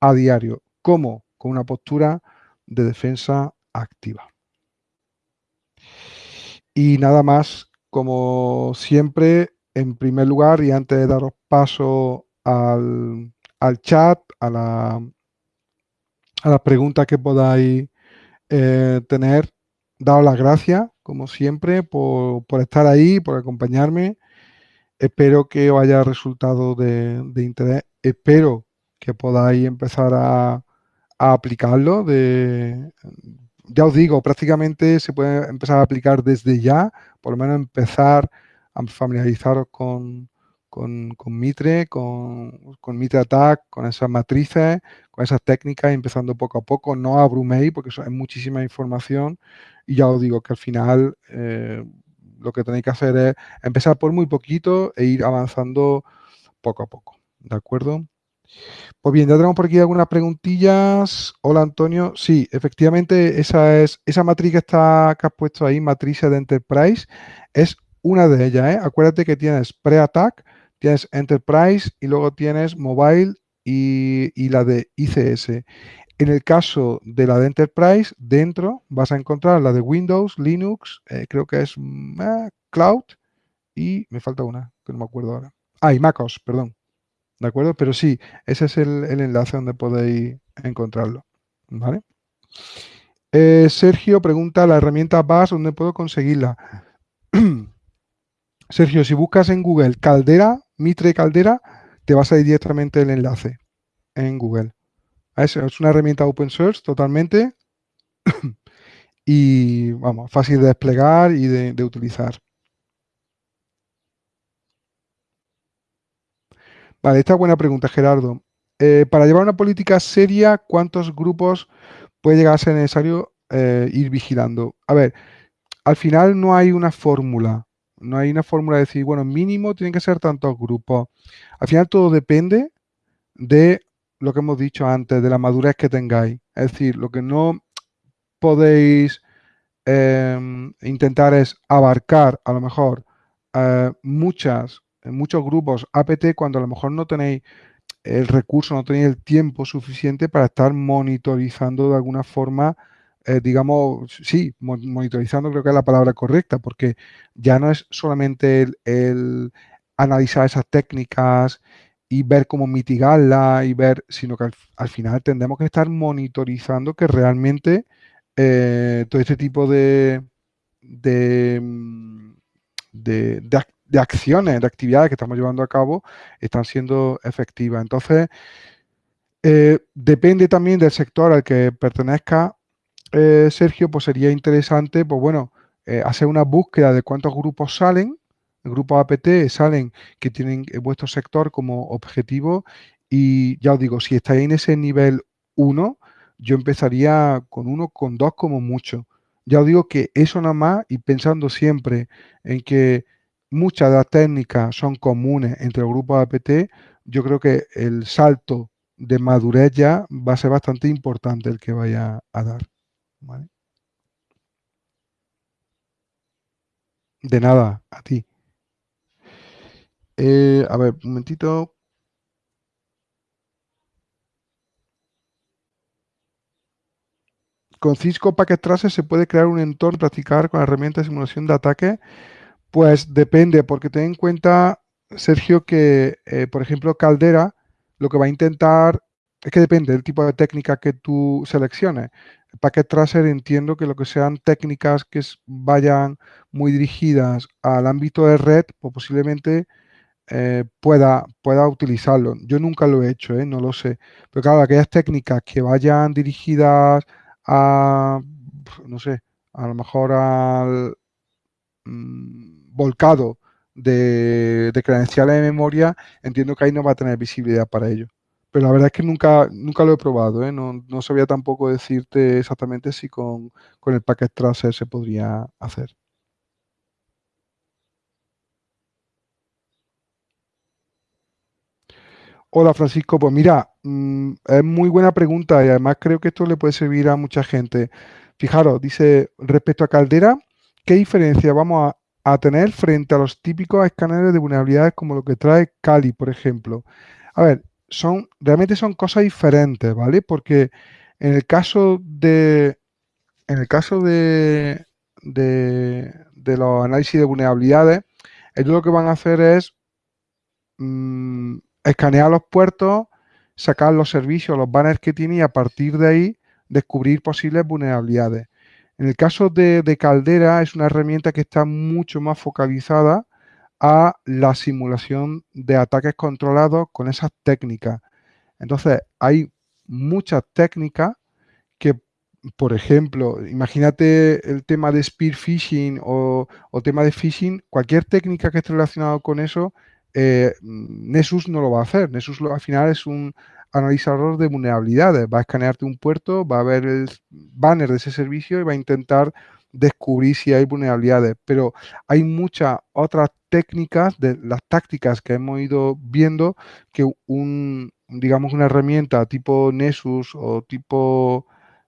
a diario. ¿Cómo? con una postura de defensa activa. Y nada más, como siempre, en primer lugar, y antes de daros paso al, chat, a, la, a las preguntas que podáis eh, tener, daros las gracias, como siempre, por, estar ahí, por acompañarme. Espero que os haya resultado de, interés. Espero que podáis empezar a, a aplicarlo de, ya os digo, prácticamente se puede empezar a aplicar desde ya, por lo menos empezar a familiarizaros con, con, Mitre, con, con, Mitre Attack, con esas matrices, con esas técnicas, empezando poco a poco. No abruméis porque eso es muchísima información y ya os digo que al final eh, lo que tenéis que hacer es empezar por muy poquito e ir avanzando poco a poco. ¿De acuerdo? Pues bien, ya tenemos por aquí algunas preguntillas. Hola Antonio. Sí, efectivamente, esa es esa matriz que está que has puesto ahí, matriz de Enterprise, es una de ellas. ¿eh? Acuérdate que tienes pre-attack, tienes Enterprise y luego tienes Mobile y, la de ICS. En el caso de la de Enterprise, dentro vas a encontrar la de Windows, Linux, eh, creo que es eh, Cloud y me falta una, que no me acuerdo ahora. Ah, y MacOS, perdón. ¿De acuerdo? Pero sí, ese es el, enlace donde podéis encontrarlo. ¿Vale? Eh, Sergio pregunta, ¿la herramienta BAS dónde puedo conseguirla? Sergio, si buscas en Google Caldera, Mitre Caldera, te vas a ir directamente el enlace en Google. Es, una herramienta open source totalmente y, vamos, fácil de desplegar y de utilizar. Vale, esta es buena pregunta, Gerardo. Eh, para llevar una política seria, ¿cuántos grupos puede llegar a ser necesario eh, ir vigilando? A ver, al final no hay una fórmula. No hay una fórmula de decir, bueno, mínimo tienen que ser tantos grupos. Al final todo depende de lo que hemos dicho antes, de la madurez que tengáis. Es decir, lo que no podéis em, intentar es abarcar a lo mejor eh, muchas muchos grupos APT cuando a lo mejor no tenéis el recurso, no tenéis el tiempo suficiente para estar monitorizando de alguna forma, eh, digamos, sí, monitorizando creo que es la palabra correcta, porque ya no es solamente el, analizar esas técnicas y ver cómo mitigarla y ver, sino que al, final tendremos que estar monitorizando que realmente eh, todo este tipo de, de, mm, de, acciones, de actividades que estamos llevando a cabo están siendo efectivas. Entonces, eh, depende también del sector al que pertenezca eh, Sergio, pues sería interesante, pues bueno, eh, hacer una búsqueda de cuántos grupos salen, grupos APT salen que tienen vuestro sector como objetivo y ya os digo, si estáis en ese nivel 1, yo empezaría con uno, con dos como mucho. Ya os digo que eso nada más y pensando siempre en que muchas de las técnicas son comunes entre los grupos APT, yo creo que el salto de madurez ya va a ser bastante importante el que vaya a dar. De nada, a ti. Eh, a ver, un momentito. Con Cisco Packet Tracer se puede crear un entorno practicar con herramientas de simulación de ataque pues depende, porque ten en cuenta, Sergio, que, eh, por ejemplo, Caldera lo que va a intentar, es que depende del tipo de técnica que tú selecciones. Packet Tracer entiendo que lo que sean técnicas que vayan muy dirigidas al ámbito de red, pues posiblemente eh, pueda, pueda utilizarlo. Yo nunca lo he hecho, ¿eh? no lo sé. Pero claro, aquellas técnicas que vayan dirigidas a, no sé, a lo mejor al, mm, volcado de, credenciales de memoria, entiendo que ahí no va a tener visibilidad para ello. Pero la verdad es que nunca, nunca lo he probado, ¿eh? no, no, sabía tampoco decirte exactamente si con, con el packet tracer se podría hacer. Hola Francisco, pues mira, mm, es muy buena pregunta y además creo que esto le puede servir a mucha gente. Fijaros, dice, respecto a Caldera, ¿qué diferencia vamos a, a tener frente a los típicos escáneres de vulnerabilidades como lo que trae Kali, por ejemplo. A ver, son, realmente son cosas diferentes, ¿vale? Porque En el caso de, en el caso de, de, de los análisis de vulnerabilidades, ellos lo que van a hacer es mm, escanear los puertos, sacar los servicios, los banners que tiene y a partir de ahí descubrir posibles vulnerabilidades. En el caso de, de Caldera es una herramienta que está mucho más focalizada a la simulación de ataques controlados con esas técnicas. Entonces, hay muchas técnicas que, por ejemplo, imagínate el tema de spear phishing o, tema de phishing, cualquier técnica que esté relacionada con eso, eh, Nessus no lo va a hacer. Nessus al final es un analizador de vulnerabilidades. Va a escanearte un puerto, va a ver el banner de ese servicio y va a intentar descubrir si hay vulnerabilidades. Pero hay muchas otras técnicas, de las tácticas que hemos ido viendo, que un, digamos, una herramienta tipo Nessus o tipo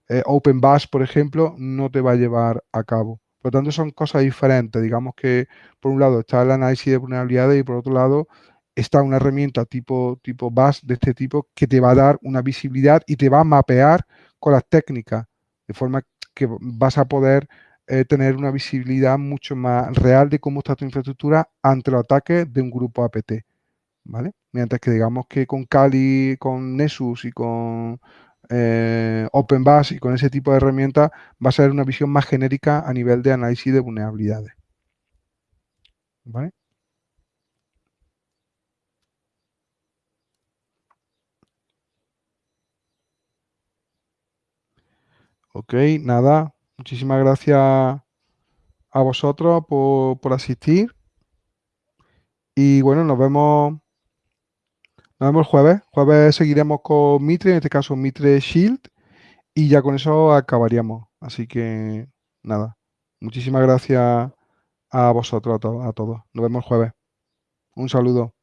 eh, OpenBash, por ejemplo, no te va a llevar a cabo. Por lo tanto, son cosas diferentes. Digamos que por un lado está el análisis de vulnerabilidades y por otro lado está una herramienta tipo, tipo Bash de este tipo que te va a dar una visibilidad y te va a mapear con las técnicas, de forma que vas a poder eh, tener una visibilidad mucho más real de cómo está tu infraestructura ante los ataques de un grupo APT. ¿Vale? Mientras que digamos que con Kali, con Nessus y con eh, OpenBash y con ese tipo de herramientas va a ser una visión más genérica a nivel de análisis de vulnerabilidades. ¿Vale? Ok, nada. Muchísimas gracias a vosotros por, por asistir. Y bueno, nos vemos, nos vemos el jueves. Jueves seguiremos con Mitre, en este caso Mitre Shield. Y ya con eso acabaríamos. Así que nada. Muchísimas gracias a vosotros, a, a todos. Nos vemos el jueves. Un saludo.